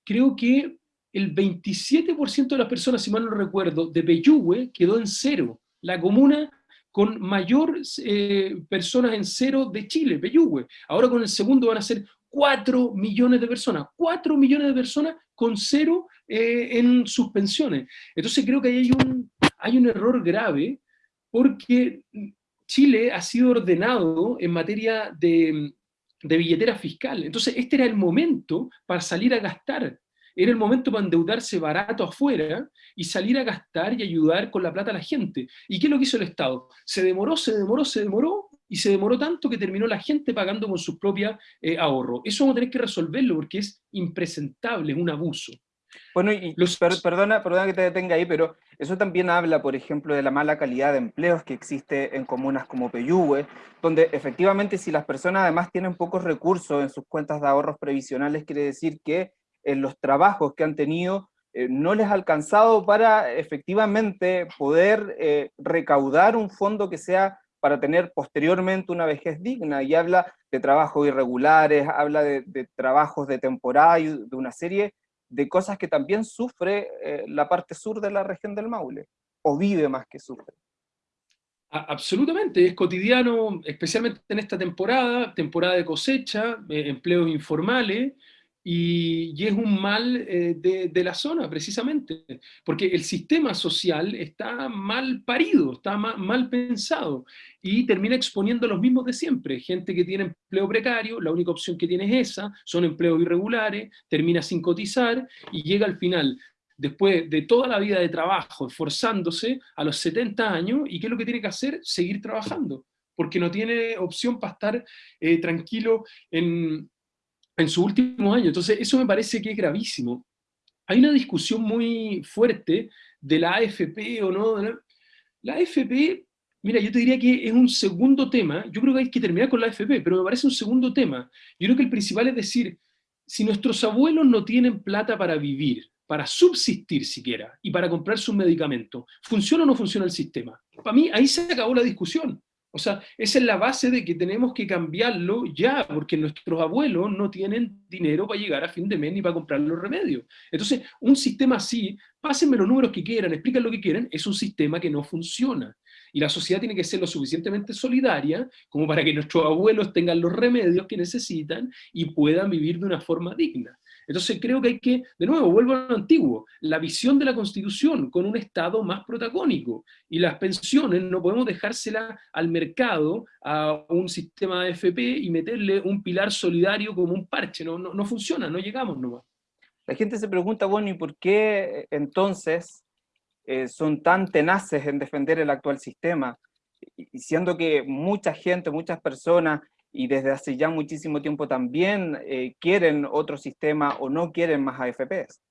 creo que el 27% de las personas, si mal no recuerdo, de Peyúgue quedó en cero. La comuna con mayor eh, personas en cero de Chile, Peyúgue. Ahora con el segundo van a ser 4 millones de personas, 4 millones de personas con cero eh, en sus pensiones. Entonces creo que un, hay un error grave porque Chile ha sido ordenado en materia de, de billetera fiscal. Entonces este era el momento para salir a gastar. Era el momento para endeudarse barato afuera y salir a gastar y ayudar con la plata a la gente. ¿Y qué es lo que hizo el Estado? Se demoró, se demoró, se demoró, y se demoró tanto que terminó la gente pagando con sus propios eh, ahorros. Eso vamos a tener que resolverlo porque es impresentable, es un abuso. Bueno, y perdona, perdona que te detenga ahí, pero eso también habla, por ejemplo, de la mala calidad de empleos que existe en comunas como Peyúgue, donde efectivamente si las personas además tienen pocos recursos en sus cuentas de ahorros previsionales, quiere decir que en los trabajos que han tenido eh, no les ha alcanzado para efectivamente poder eh, recaudar un fondo que sea para tener posteriormente una vejez digna, y habla de trabajos irregulares, habla de, trabajos de temporada y de una serie de cosas que también sufre eh, la parte sur de la región del Maule, o vive más que sufre. Absolutamente, es cotidiano, especialmente en esta temporada, temporada de cosecha, empleos informales, y, es un mal eh, de, la zona, precisamente, porque el sistema social está mal parido, está mal pensado, y termina exponiendo los mismos de siempre, gente que tiene empleo precario, la única opción que tiene es esa, son empleos irregulares, termina sin cotizar, y llega al final después de toda la vida de trabajo, esforzándose a los 70 años, ¿y qué es lo que tiene que hacer? Seguir trabajando, porque no tiene opción para estar eh, tranquilo en, en su último año. Entonces, eso me parece que es gravísimo. Hay una discusión muy fuerte de la AFP o no. La AFP, mira, yo te diría que es un segundo tema. Yo creo que hay que terminar con la AFP, pero me parece un segundo tema. Yo creo que el principal es decir, si nuestros abuelos no tienen plata para vivir, para subsistir siquiera, y para comprar sus medicamentos, ¿funciona o no funciona el sistema? Para mí, ahí se acabó la discusión. O sea, esa es la base de que tenemos que cambiarlo ya, porque nuestros abuelos no tienen dinero para llegar a fin de mes ni para comprar los remedios. Entonces, un sistema así, pásenme los números que quieran, expliquen lo que quieran, es un sistema que no funciona. Y la sociedad tiene que ser lo suficientemente solidaria como para que nuestros abuelos tengan los remedios que necesitan y puedan vivir de una forma digna. Entonces creo que hay que, de nuevo, vuelvo a lo antiguo, la visión de la Constitución con un Estado más protagónico. Y las pensiones no podemos dejárselas al mercado, a un sistema de FP y meterle un pilar solidario como un parche. No, no, funciona, no llegamos nomás. La gente se pregunta, bueno, ¿y por qué entonces eh, son tan tenaces en defender el actual sistema? Y siendo que mucha gente, muchas personas y desde hace ya muchísimo tiempo también eh, quieren otro sistema o no quieren más AFPs.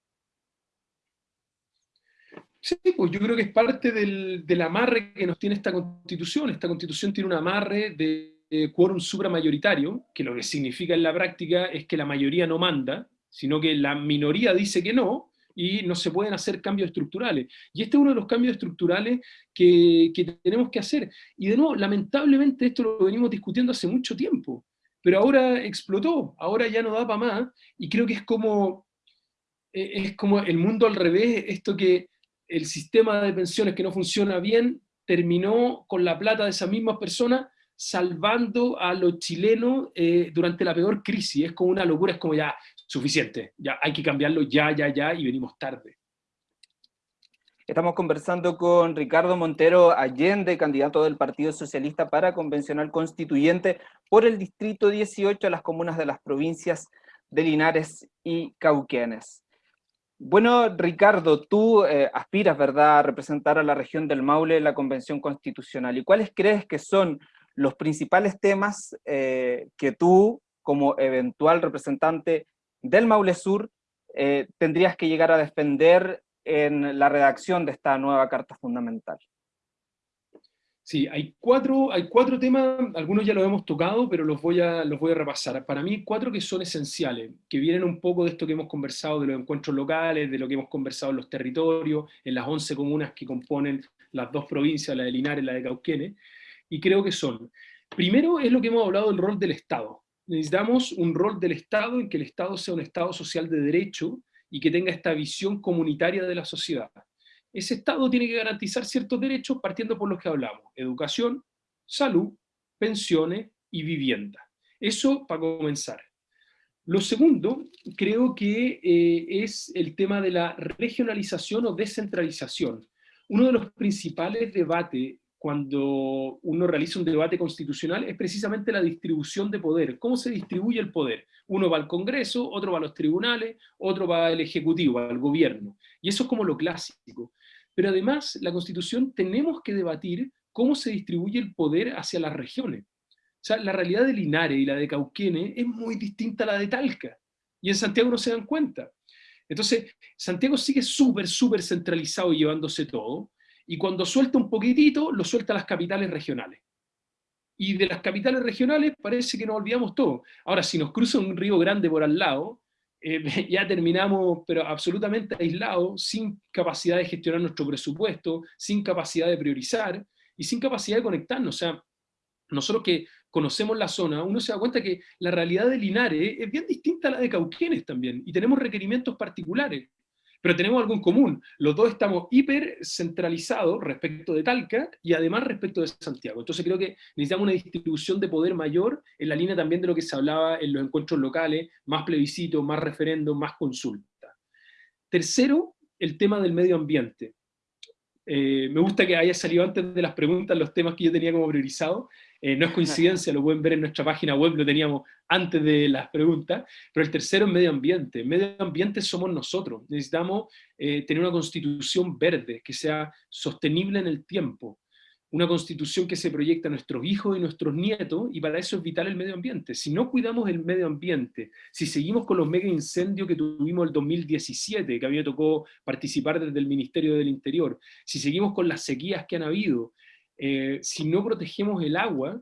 Sí, pues yo creo que es parte del, amarre que nos tiene esta constitución. Esta constitución tiene un amarre de, de quórum supramayoritario, que lo que significa en la práctica es que la mayoría no manda, sino que la minoría dice que no, y no se pueden hacer cambios estructurales. Y este es uno de los cambios estructurales que, tenemos que hacer. Y de nuevo, lamentablemente esto lo venimos discutiendo hace mucho tiempo, pero ahora explotó, ahora ya no da para más, y creo que es como, eh, es como el mundo al revés, esto que el sistema de pensiones que no funciona bien terminó con la plata de esas mismas personas salvando a los chilenos eh, durante la peor crisis. Es como una locura, es como ya, suficiente, ya hay que cambiarlo ya, ya, ya, y venimos tarde. Estamos conversando con Ricardo Montero Allende, candidato del Partido Socialista para Convencional Constituyente por el Distrito 18 a las comunas de las provincias de Linares y Cauquenes. Bueno, Ricardo, tú eh, aspiras, ¿verdad?, a representar a la región del Maule en la Convención Constitucional. ¿Y cuáles crees que son los principales temas eh, que tú, como eventual representante del Maule Sur eh, tendrías que llegar a defender en la redacción de esta nueva Carta Fundamental? Sí, hay cuatro, hay cuatro temas, algunos ya los hemos tocado, pero los voy, a, los voy a repasar. Para mí, cuatro que son esenciales, que vienen un poco de esto que hemos conversado, de los encuentros locales, de lo que hemos conversado en los territorios, en las 11 comunas que componen las dos provincias, la de Linares y la de Cauquenes, y creo que son, primero es lo que hemos hablado del rol del Estado necesitamos un rol del Estado en que el Estado sea un Estado social de derecho y que tenga esta visión comunitaria de la sociedad. Ese Estado tiene que garantizar ciertos derechos partiendo por los que hablamos, educación, salud, pensiones y vivienda. Eso para comenzar. Lo segundo, creo que eh, es el tema de la regionalización o descentralización. Uno de los principales debates cuando uno realiza un debate constitucional es precisamente la distribución de poder. ¿Cómo se distribuye el poder? Uno va al Congreso, otro va a los tribunales, otro va al Ejecutivo, al gobierno. Y eso es como lo clásico. Pero además, la Constitución tenemos que debatir cómo se distribuye el poder hacia las regiones. O sea, la realidad de Linares y la de Cauquenes es muy distinta a la de Talca. Y en Santiago no se dan cuenta. Entonces, Santiago sigue súper, súper centralizado y llevándose todo, y cuando suelta un poquitito, lo suelta a las capitales regionales. Y de las capitales regionales parece que nos olvidamos todo. Ahora, si nos cruza un río grande por al lado, eh, ya terminamos, pero absolutamente aislados, sin capacidad de gestionar nuestro presupuesto, sin capacidad de priorizar y sin capacidad de conectarnos. O sea, nosotros que conocemos la zona, uno se da cuenta que la realidad de Linares es bien distinta a la de Cauquenes también, y tenemos requerimientos particulares. Pero tenemos algo en común. Los dos estamos hiper centralizados respecto de Talca y además respecto de Santiago. Entonces creo que necesitamos una distribución de poder mayor en la línea también de lo que se hablaba en los encuentros locales, más plebiscito, más referendo, más consulta. Tercero, el tema del medio ambiente. Eh, me gusta que haya salido antes de las preguntas los temas que yo tenía como priorizado. Eh, no es coincidencia, lo pueden ver en nuestra página web, lo teníamos antes de las preguntas. Pero el tercero es medio ambiente. Medio ambiente somos nosotros. Necesitamos eh, tener una constitución verde, que sea sostenible en el tiempo una constitución que se proyecta a nuestros hijos y nuestros nietos, y para eso es vital el medio ambiente. Si no cuidamos el medio ambiente, si seguimos con los mega incendios que tuvimos el 2017, que a mí me tocó participar desde el Ministerio del Interior, si seguimos con las sequías que han habido, eh, si no protegemos el agua,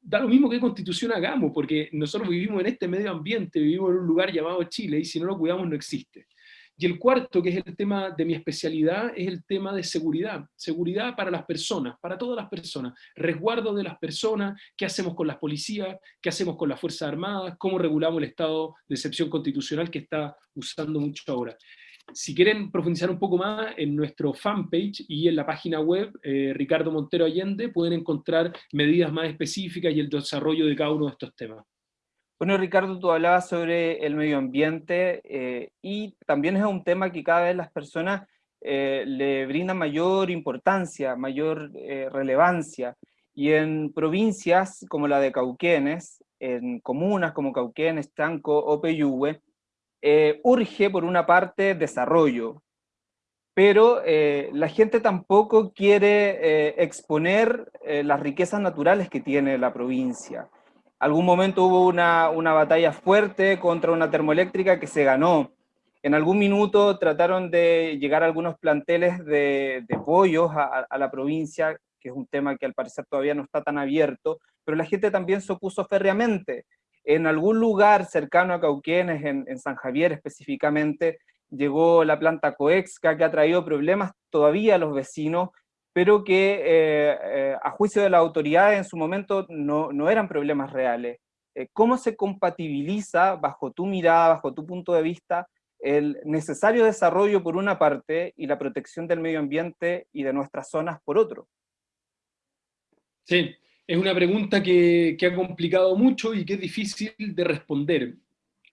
da lo mismo que constitución hagamos, porque nosotros vivimos en este medio ambiente, vivimos en un lugar llamado Chile, y si no lo cuidamos no existe. Y el cuarto, que es el tema de mi especialidad, es el tema de seguridad. Seguridad para las personas, para todas las personas. Resguardo de las personas, qué hacemos con las policías, qué hacemos con las Fuerzas Armadas, cómo regulamos el estado de excepción constitucional que está usando mucho ahora. Si quieren profundizar un poco más en nuestro fanpage y en la página web eh, Ricardo Montero Allende, pueden encontrar medidas más específicas y el desarrollo de cada uno de estos temas. Bueno, Ricardo, tú hablabas sobre el medio ambiente eh, y también es un tema que cada vez las personas eh, le brindan mayor importancia, mayor eh, relevancia. Y en provincias como la de Cauquenes, en comunas como Cauquenes, Chanco o Peyúgue, urge por una parte desarrollo, pero la gente tampoco quiere exponer las riquezas naturales que tiene la provincia algún momento hubo una, batalla fuerte contra una termoeléctrica que se ganó. En algún minuto trataron de llegar a algunos planteles de, pollos a, la provincia, que es un tema que al parecer todavía no está tan abierto, pero la gente también se opuso férreamente. En algún lugar cercano a Cauquenes, en, San Javier específicamente, llegó la planta Coexca que ha traído problemas todavía a los vecinos pero que eh, eh, a juicio de la autoridad en su momento no, no eran problemas reales. Eh, ¿Cómo se compatibiliza, bajo tu mirada, bajo tu punto de vista, el necesario desarrollo por una parte y la protección del medio ambiente y de nuestras zonas por otro? Sí, es una pregunta que, ha complicado mucho y que es difícil de responder.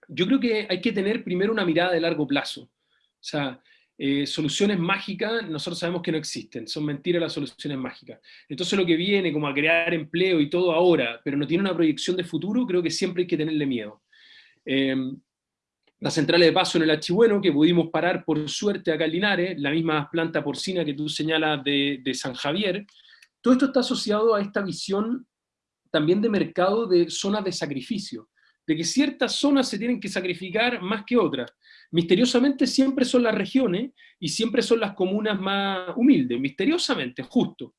Yo creo que hay que tener primero una mirada de largo plazo. O sea, eh, soluciones mágicas, nosotros sabemos que no existen, son mentiras las soluciones mágicas. Entonces lo que viene como a crear empleo y todo ahora, pero no tiene una proyección de futuro, creo que siempre hay que tenerle miedo. Eh, la central de paso en el Archibueno, que pudimos parar por suerte acá en Linares, la misma planta porcina que tú señalas de San Javier, todo esto está asociado a esta visión también de mercado de zonas de sacrificio, de que ciertas zonas se tienen que sacrificar más que otras misteriosamente siempre son las regiones y siempre son las comunas más humildes, misteriosamente, justo.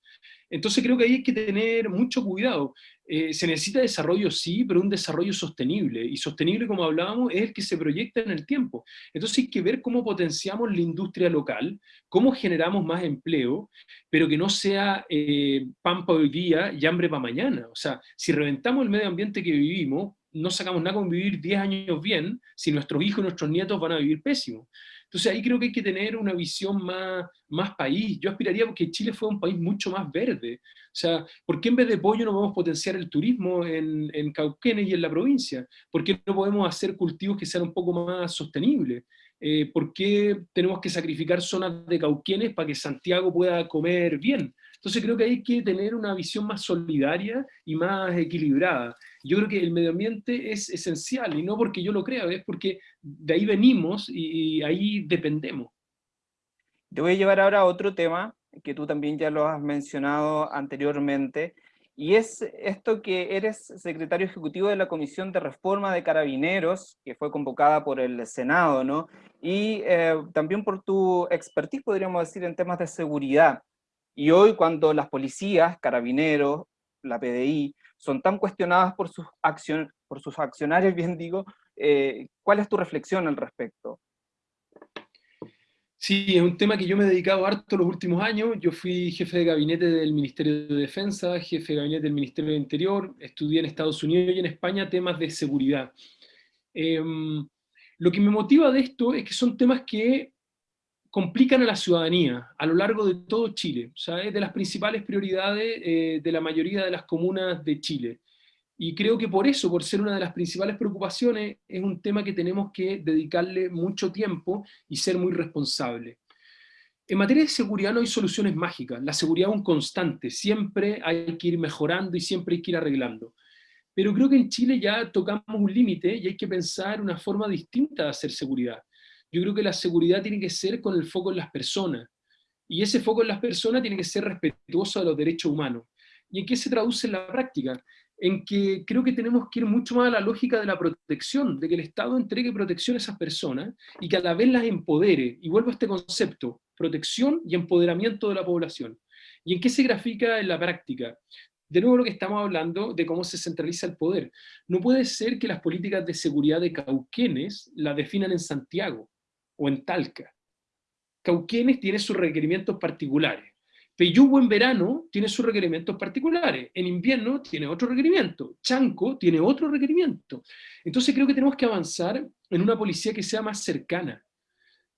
Entonces creo que ahí hay que tener mucho cuidado. Eh, se necesita desarrollo, sí, pero un desarrollo sostenible. Y sostenible, como hablábamos, es el que se proyecta en el tiempo. Entonces hay que ver cómo potenciamos la industria local, cómo generamos más empleo, pero que no sea eh, pan para hoy día y hambre para mañana. O sea, si reventamos el medio ambiente que vivimos, no sacamos nada con vivir 10 años bien si nuestros hijos y nuestros nietos van a vivir pésimo. Entonces ahí creo que hay que tener una visión más, más país. Yo aspiraría a que Chile fuera un país mucho más verde. O sea, ¿por qué en vez de pollo no podemos potenciar el turismo en, en Cauquenes y en la provincia? ¿Por qué no podemos hacer cultivos que sean un poco más sostenibles? Eh, ¿Por qué tenemos que sacrificar zonas de Cauquenes para que Santiago pueda comer bien? Entonces creo que hay que tener una visión más solidaria y más equilibrada. Yo creo que el medio ambiente es esencial, y no porque yo lo crea, es porque de ahí venimos y, ahí dependemos. Te voy a llevar ahora a otro tema, que tú también ya lo has mencionado anteriormente, y es esto que eres secretario ejecutivo de la Comisión de Reforma de Carabineros, que fue convocada por el Senado, ¿no? Y eh, también por tu expertise, podríamos decir, en temas de seguridad. Y hoy cuando las policías, carabineros, la PDI, son tan cuestionadas por sus, accion por sus accionarios, bien digo, eh, ¿cuál es tu reflexión al respecto? Sí, es un tema que yo me he dedicado harto los últimos años. Yo fui jefe de gabinete del Ministerio de Defensa, jefe de gabinete del Ministerio de Interior, estudié en Estados Unidos y en España temas de seguridad. Em, lo que me motiva de esto es que son temas que complican a la ciudadanía a lo largo de todo Chile. O es de las principales prioridades eh, de la mayoría de las comunas de Chile. Y creo que por eso, por ser una de las principales preocupaciones, es un tema que tenemos que dedicarle mucho tiempo y ser muy responsable. En materia de seguridad no hay soluciones mágicas, la seguridad es un constante, siempre hay que ir mejorando y siempre hay que ir arreglando. Pero creo que en Chile ya tocamos un límite y hay que pensar una forma distinta de hacer seguridad. Yo creo que la seguridad tiene que ser con el foco en las personas, y ese foco en las personas tiene que ser respetuoso de los derechos humanos. ¿Y en qué se traduce en la práctica? en que creo que tenemos que ir mucho más a la lógica de la protección, de que el Estado entregue protección a esas personas y que a la vez las empodere. Y vuelvo a este concepto, protección y empoderamiento de la población. ¿Y en qué se grafica en la práctica? De nuevo lo que estamos hablando de cómo se centraliza el poder. No puede ser que las políticas de seguridad de Cauquenes la definan en Santiago o en Talca. Cauquenes tiene sus requerimientos particulares. Peyugo en verano tiene sus requerimientos particulares, en invierno tiene otro requerimiento, Chanco tiene otro requerimiento. Entonces creo que tenemos que avanzar en una policía que sea más cercana,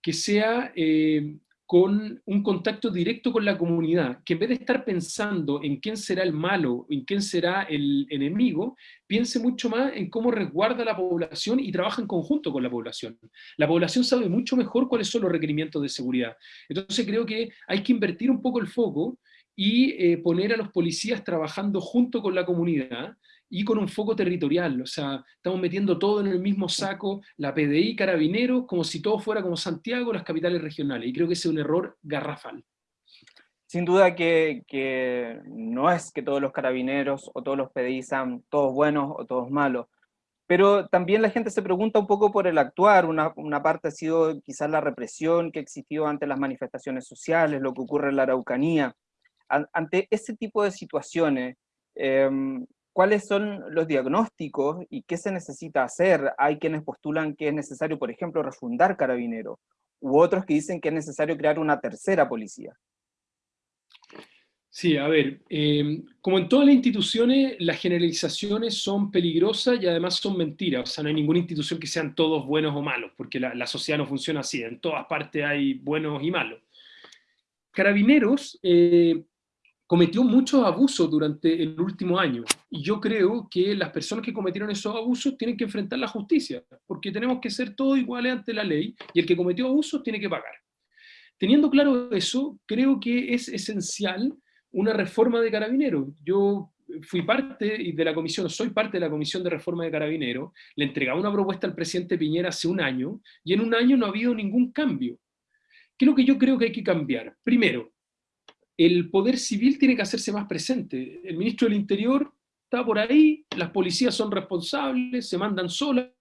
que sea eh, con un contacto directo con la comunidad, que en vez de estar pensando en quién será el malo, en quién será el enemigo, piense mucho más en cómo resguarda la población y trabaja en conjunto con la población. La población sabe mucho mejor cuáles son los requerimientos de seguridad. Entonces creo que hay que invertir un poco el foco y eh, poner a los policías trabajando junto con la comunidad, y con un foco territorial, o sea, estamos metiendo todo en el mismo saco, la PDI, Carabineros, como si todo fuera como Santiago, las capitales regionales, y creo que ese es un error garrafal. Sin duda que, que no es que todos los carabineros o todos los PDI sean todos buenos o todos malos, pero también la gente se pregunta un poco por el actuar, una, una, parte ha sido quizás la represión que existió ante las manifestaciones sociales, lo que ocurre en la Araucanía. Ante ese tipo de situaciones, eh, cuáles son los diagnósticos y qué se necesita hacer. Hay quienes postulan que es necesario, por ejemplo, refundar Carabineros, u otros que dicen que es necesario crear una tercera policía. Sí, a ver, eh, como en todas las instituciones, las generalizaciones son peligrosas y además son mentiras. O sea, no hay ninguna institución que sean todos buenos o malos, porque la, sociedad no funciona así. En todas partes hay buenos y malos. Carabineros eh, cometió muchos abusos durante el último año. Y yo creo que las personas que cometieron esos abusos tienen que enfrentar la justicia, porque tenemos que ser todos iguales ante la ley, y el que cometió abusos tiene que pagar. Teniendo claro eso, creo que es esencial una reforma de carabineros. Yo fui parte de la comisión, soy parte de la comisión de reforma de carabineros, le entregaba una propuesta al presidente Piñera hace un año, y en un año no ha habido ningún cambio. ¿Qué es lo que yo creo que hay que cambiar? Primero, el poder civil tiene que hacerse más presente. El ministro del Interior está por ahí, las policías son responsables, se mandan solas,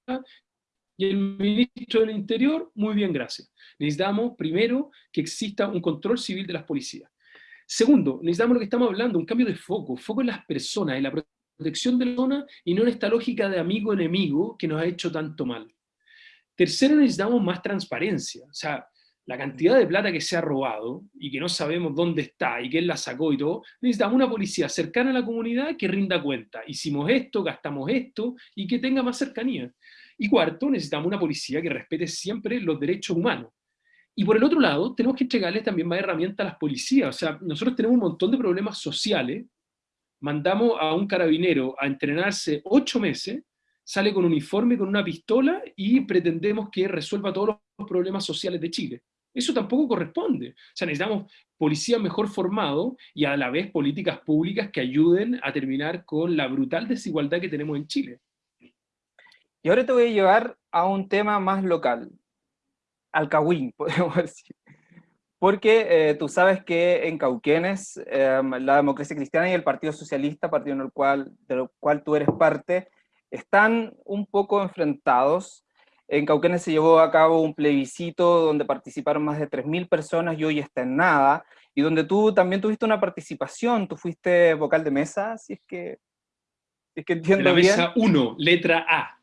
y el ministro del Interior, muy bien, gracias. Necesitamos, primero, que exista un control civil de las policías. Segundo, necesitamos lo que estamos hablando, un cambio de foco, foco en las personas, en la protección de la zona, y no en esta lógica de amigo-enemigo que nos ha hecho tanto mal. Tercero, necesitamos más transparencia. O sea, la cantidad de plata que se ha robado y que no sabemos dónde está y quién la sacó y todo, necesitamos una policía cercana a la comunidad que rinda cuenta. Hicimos esto, gastamos esto y que tenga más cercanía. Y cuarto, necesitamos una policía que respete siempre los derechos humanos. Y por el otro lado, tenemos que entregarles también más herramientas a las policías. O sea, nosotros tenemos un montón de problemas sociales, mandamos a un carabinero a entrenarse ocho meses, sale con uniforme, con una pistola, y pretendemos que resuelva todos los problemas sociales de Chile. Eso tampoco corresponde. O sea, necesitamos policía mejor formado y a la vez políticas públicas que ayuden a terminar con la brutal desigualdad que tenemos en Chile. Y ahora te voy a llevar a un tema más local, Alcahuín, podemos decir. Porque eh, tú sabes que en Cauquenes, em, la democracia cristiana y el Partido Socialista, partido en el cual, del cual tú eres parte, están un poco enfrentados en Cauquenes se llevó a cabo un plebiscito donde participaron más de 3.000 personas y hoy está en nada, y donde tú también tuviste una participación, tú fuiste vocal de mesa, si es que, es que entiendo bien. De la mesa 1, letra A.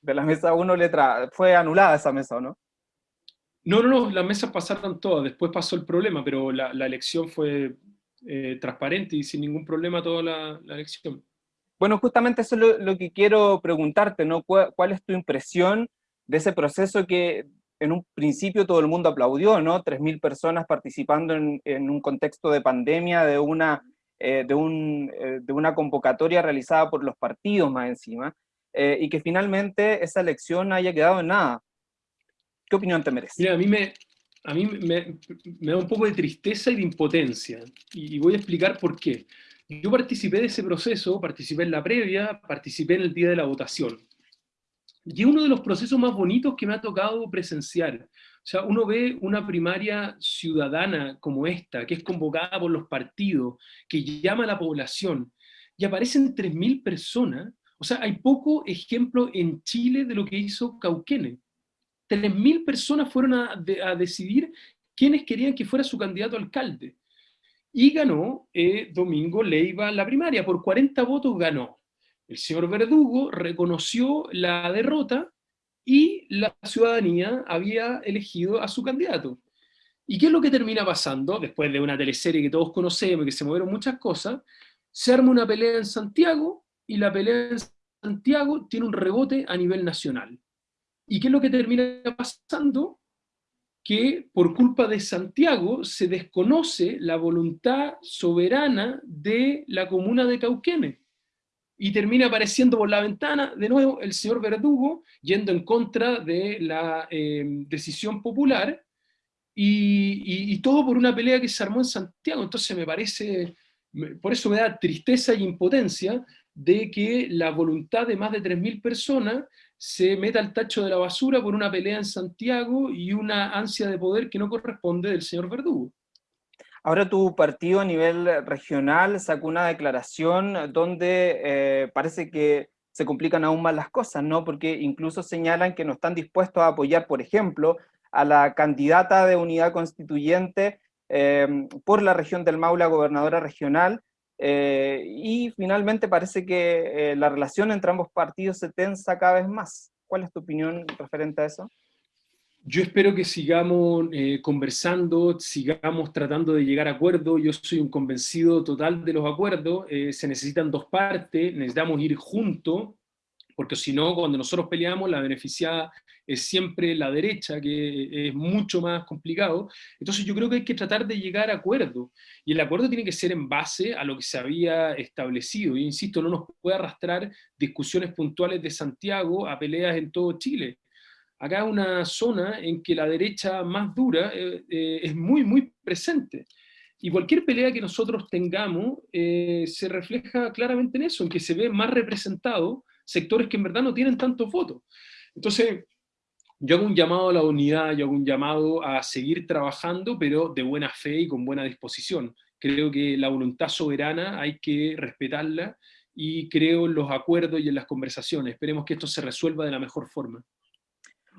De la mesa 1, letra A. Fue anulada esa mesa, ¿no? No, no, no, las mesas pasaron todas, después pasó el problema, pero la, elección fue eh, transparente y sin ningún problema toda la, elección. Bueno, justamente eso es lo, lo, que quiero preguntarte, ¿no? ¿Cuál, ¿Cuál, es tu impresión de ese proceso que en un principio todo el mundo aplaudió, ¿no? 3.000 personas participando en, un contexto de pandemia, de una, eh, de, un, eh, de, una convocatoria realizada por los partidos más encima, eh, y que finalmente esa elección haya quedado en nada. ¿Qué opinión te merece? Mira, a mí me, a mí me, me, da un poco de tristeza y de impotencia, y voy a explicar por qué. Yo participé de ese proceso, participé en la previa, participé en el día de la votación. Y es uno de los procesos más bonitos que me ha tocado presenciar. O sea, uno ve una primaria ciudadana como esta, que es convocada por los partidos, que llama a la población, y aparecen 3.000 personas. O sea, hay poco ejemplo en Chile de lo que hizo Cauquene. 3.000 personas fueron a, decidir quiénes querían que fuera su candidato alcalde. Y ganó eh, Domingo Leiva la primaria, por 40 votos ganó. El señor Verdugo reconoció la derrota y la ciudadanía había elegido a su candidato. ¿Y qué es lo que termina pasando? Después de una teleserie que todos conocemos que se movieron muchas cosas, se arma una pelea en Santiago y la pelea en Santiago tiene un rebote a nivel nacional. ¿Y qué es lo que termina pasando? Que por culpa de Santiago se desconoce la voluntad soberana de la comuna de Cauquenes y termina apareciendo por la ventana, de nuevo, el señor Verdugo, yendo en contra de la eh, decisión popular, y, todo por una pelea que se armó en Santiago. Entonces me parece, por eso me da tristeza y impotencia de que la voluntad de más de 3.000 personas se meta al tacho de la basura por una pelea en Santiago y una ansia de poder que no corresponde del señor Verdugo. Ahora tu partido a nivel regional sacó una declaración donde eh, parece que se complican aún más las cosas, ¿no? Porque incluso señalan que no están dispuestos a apoyar, por ejemplo, a la candidata de unidad constituyente em, por la región del Maule, gobernadora regional, eh, y finalmente parece que eh, la relación entre ambos partidos se tensa cada vez más. ¿Cuál es tu opinión referente a eso? Yo espero que sigamos eh, conversando, sigamos tratando de llegar a acuerdos. Yo soy un convencido total de los acuerdos. Eh, se necesitan dos partes, necesitamos ir juntos, porque si no, cuando nosotros peleamos, la beneficiada es siempre la derecha, que es mucho más complicado. Entonces yo creo que hay que tratar de llegar a acuerdos. Y el acuerdo tiene que ser en base a lo que se había establecido. Y insisto, no nos puede arrastrar discusiones puntuales de Santiago a peleas en todo Chile acá una zona en que la derecha más dura eh, eh, es muy, muy presente. Y cualquier pelea que nosotros tengamos eh, se refleja claramente en eso, en que se ve más representado sectores que en verdad no tienen tantos votos. Entonces, yo hago un llamado a la unidad, yo hago un llamado a seguir trabajando, pero de buena fe y con buena disposición. Creo que la voluntad soberana hay que respetarla y creo en los acuerdos y en las conversaciones. Esperemos que esto se resuelva de la mejor forma.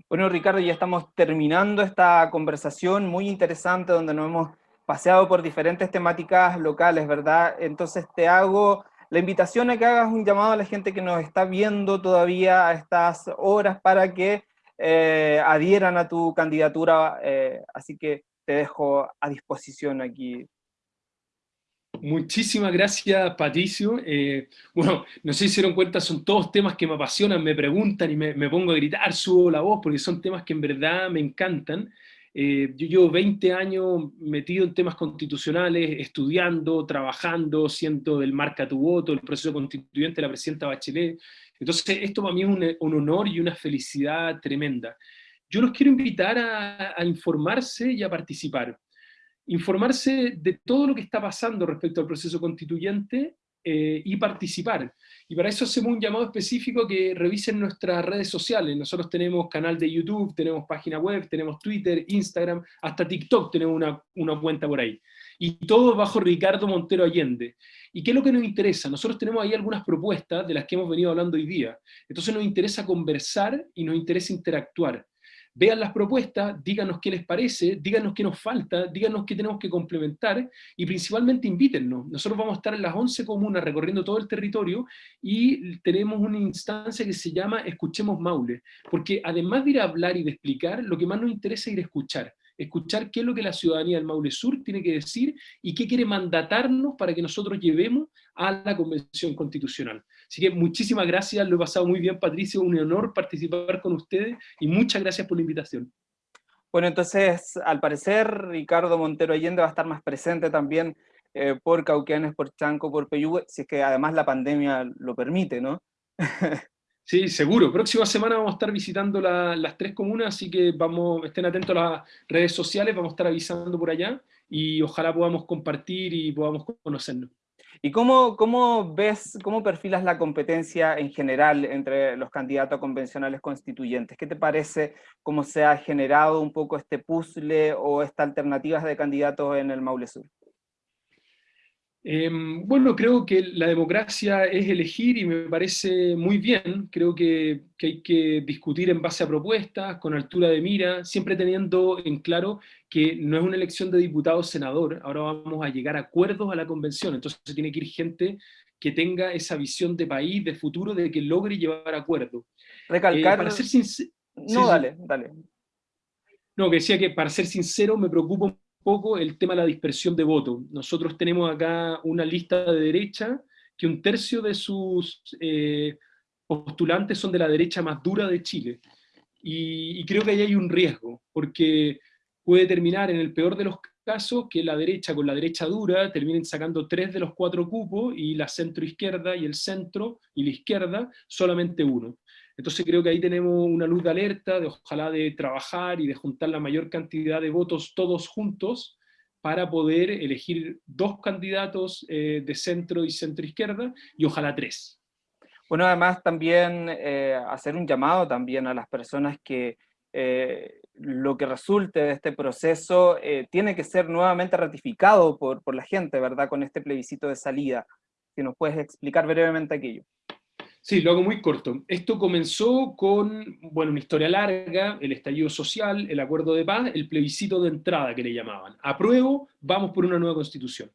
Bueno, Ricardo, ya estamos terminando esta conversación muy interesante donde nos hemos paseado por diferentes temáticas locales, ¿verdad? Entonces te hago la invitación a que hagas un llamado a la gente que nos está viendo todavía a estas horas para que eh, adhieran a tu candidatura, eh, así que te dejo a disposición aquí Muchísimas gracias, Patricio. Eh, bueno, no sé si se dieron cuenta, son todos temas que me apasionan, me preguntan y me, pongo a gritar, subo la voz, porque son temas que en verdad me encantan. Eh, yo llevo 20 años metido en temas constitucionales, estudiando, trabajando, siendo del marca tu voto, el proceso constituyente la presidenta Bachelet. Entonces, esto para mí es un, honor y una felicidad tremenda. Yo los quiero invitar a informarse y a participar informarse de todo lo que está pasando respecto al proceso constituyente eh, y participar. Y para eso hacemos un llamado específico que revisen nuestras redes sociales. Nosotros tenemos canal de YouTube, tenemos página web, tenemos Twitter, Instagram, hasta TikTok tenemos una, una cuenta por ahí. Y todo bajo Ricardo Montero Allende. ¿Y qué es lo que nos interesa? Nosotros tenemos ahí algunas propuestas de las que hemos venido hablando hoy día. Entonces nos interesa conversar y nos interesa interactuar vean las propuestas, díganos qué les parece, díganos qué nos falta, díganos qué tenemos que complementar y principalmente invítennos. Nosotros vamos a estar en las 11 comunas recorriendo todo el territorio y tenemos una instancia que se llama Escuchemos Maule, porque además de ir a hablar y de explicar, lo que más nos interesa es ir a escuchar escuchar qué es lo que la ciudadanía del Maule Sur tiene que decir y qué quiere mandatarnos para que nosotros llevemos a la Convención Constitucional. Así que muchísimas gracias, lo he pasado muy bien Patricio, un honor participar con ustedes y muchas gracias por la invitación. Bueno, entonces, al parecer, Ricardo Montero Allende va a estar más presente también eh, por Cauquenes, por Chanco, por Peyúgue, si es que además la pandemia lo permite, ¿no? Sí, seguro. Próxima semana vamos a estar visitando las tres comunas, así que vamos, estén atentos a las redes sociales, vamos a estar avisando por allá y ojalá podamos compartir y podamos conocernos. ¿Y cómo, cómo ves, cómo perfilas la competencia en general entre los candidatos convencionales constituyentes? ¿Qué te parece cómo se ha generado un poco este puzzle o estas alternativas de candidatos en el Maule Sur? Em, bueno, creo que la democracia es elegir y me parece muy bien. Creo que, hay que discutir en base a propuestas, con altura de mira, siempre teniendo en claro que no es una elección de diputado-senador, ahora vamos a llegar a acuerdos a la convención, entonces tiene que ir gente que tenga esa visión de país, de futuro, de que logre llevar acuerdos. Recalcar... Eh, para ser sincero... No, dale, dale. No, que decía que para ser sincero me preocupa poco el tema de la dispersión de votos. Nosotros tenemos acá una lista de derecha que un tercio de sus eh, postulantes son de la derecha más dura de Chile. Y, creo que ahí hay un riesgo, porque puede terminar en el peor de los casos que la derecha con la derecha dura terminen sacando tres de los cuatro cupos y la centro izquierda y el centro y la izquierda solamente uno. Entonces creo que ahí tenemos una luz de alerta, de ojalá de trabajar y de juntar la mayor cantidad de votos todos juntos para poder elegir dos candidatos eh, de centro y centro izquierda, y ojalá tres. Bueno, además también eh, hacer un llamado también a las personas que eh, lo que resulte de este proceso tiene que ser nuevamente ratificado por, por la gente, ¿verdad? Con este plebiscito de salida. Si nos puedes explicar brevemente aquello. Sí, lo hago muy corto. Esto comenzó con, bueno, una historia larga, el estallido social, el acuerdo de paz, el plebiscito de entrada que le llamaban. Apruebo, vamos por una nueva constitución.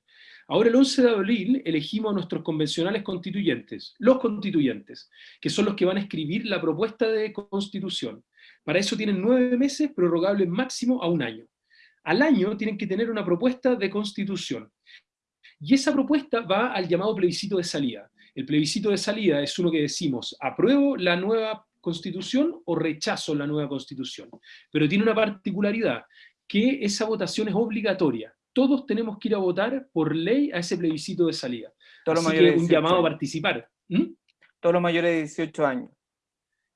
Ahora el 11 de abril elegimos a nuestros convencionales constituyentes, los constituyentes, que son los que van a escribir la propuesta de constitución. Para eso tienen nueve meses, prorrogable máximo a un año. Al año tienen que tener una propuesta de constitución. Y esa propuesta va al llamado plebiscito de salida. El plebiscito de salida es uno que decimos, apruebo la nueva constitución o rechazo la nueva constitución. Pero tiene una particularidad, que esa votación es obligatoria. Todos tenemos que ir a votar por ley a ese plebiscito de salida. Así que un llamado a participar. ¿Mm? Todos los mayores de 18 años.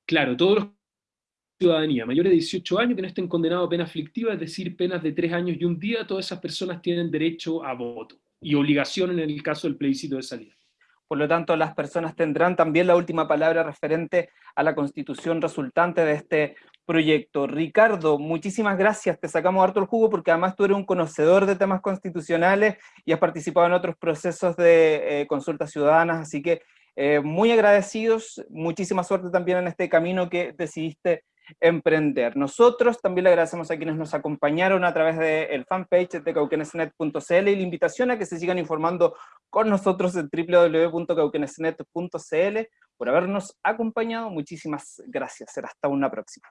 Claro, todos los ciudadanía, mayores de 18 años que no estén condenados a pena aflictiva, es decir, penas de 3 años y un día, todas esas personas tienen derecho a voto y obligación en el caso del plebiscito de salida. Por lo tanto, las personas tendrán también la última palabra referente a la constitución resultante de este proyecto. Ricardo, muchísimas gracias, te sacamos harto el jugo porque además tú eres un conocedor de temas constitucionales y has participado en otros procesos de eh, consultas ciudadanas, así que eh, muy agradecidos, muchísima suerte también en este camino que decidiste emprender. Nosotros también le agradecemos a quienes nos acompañaron a través del fanpage de cauquenesnet.cl y la invitación a que se sigan informando con nosotros en www.cauquenesnet.cl por habernos acompañado. Muchísimas gracias. Hasta una próxima.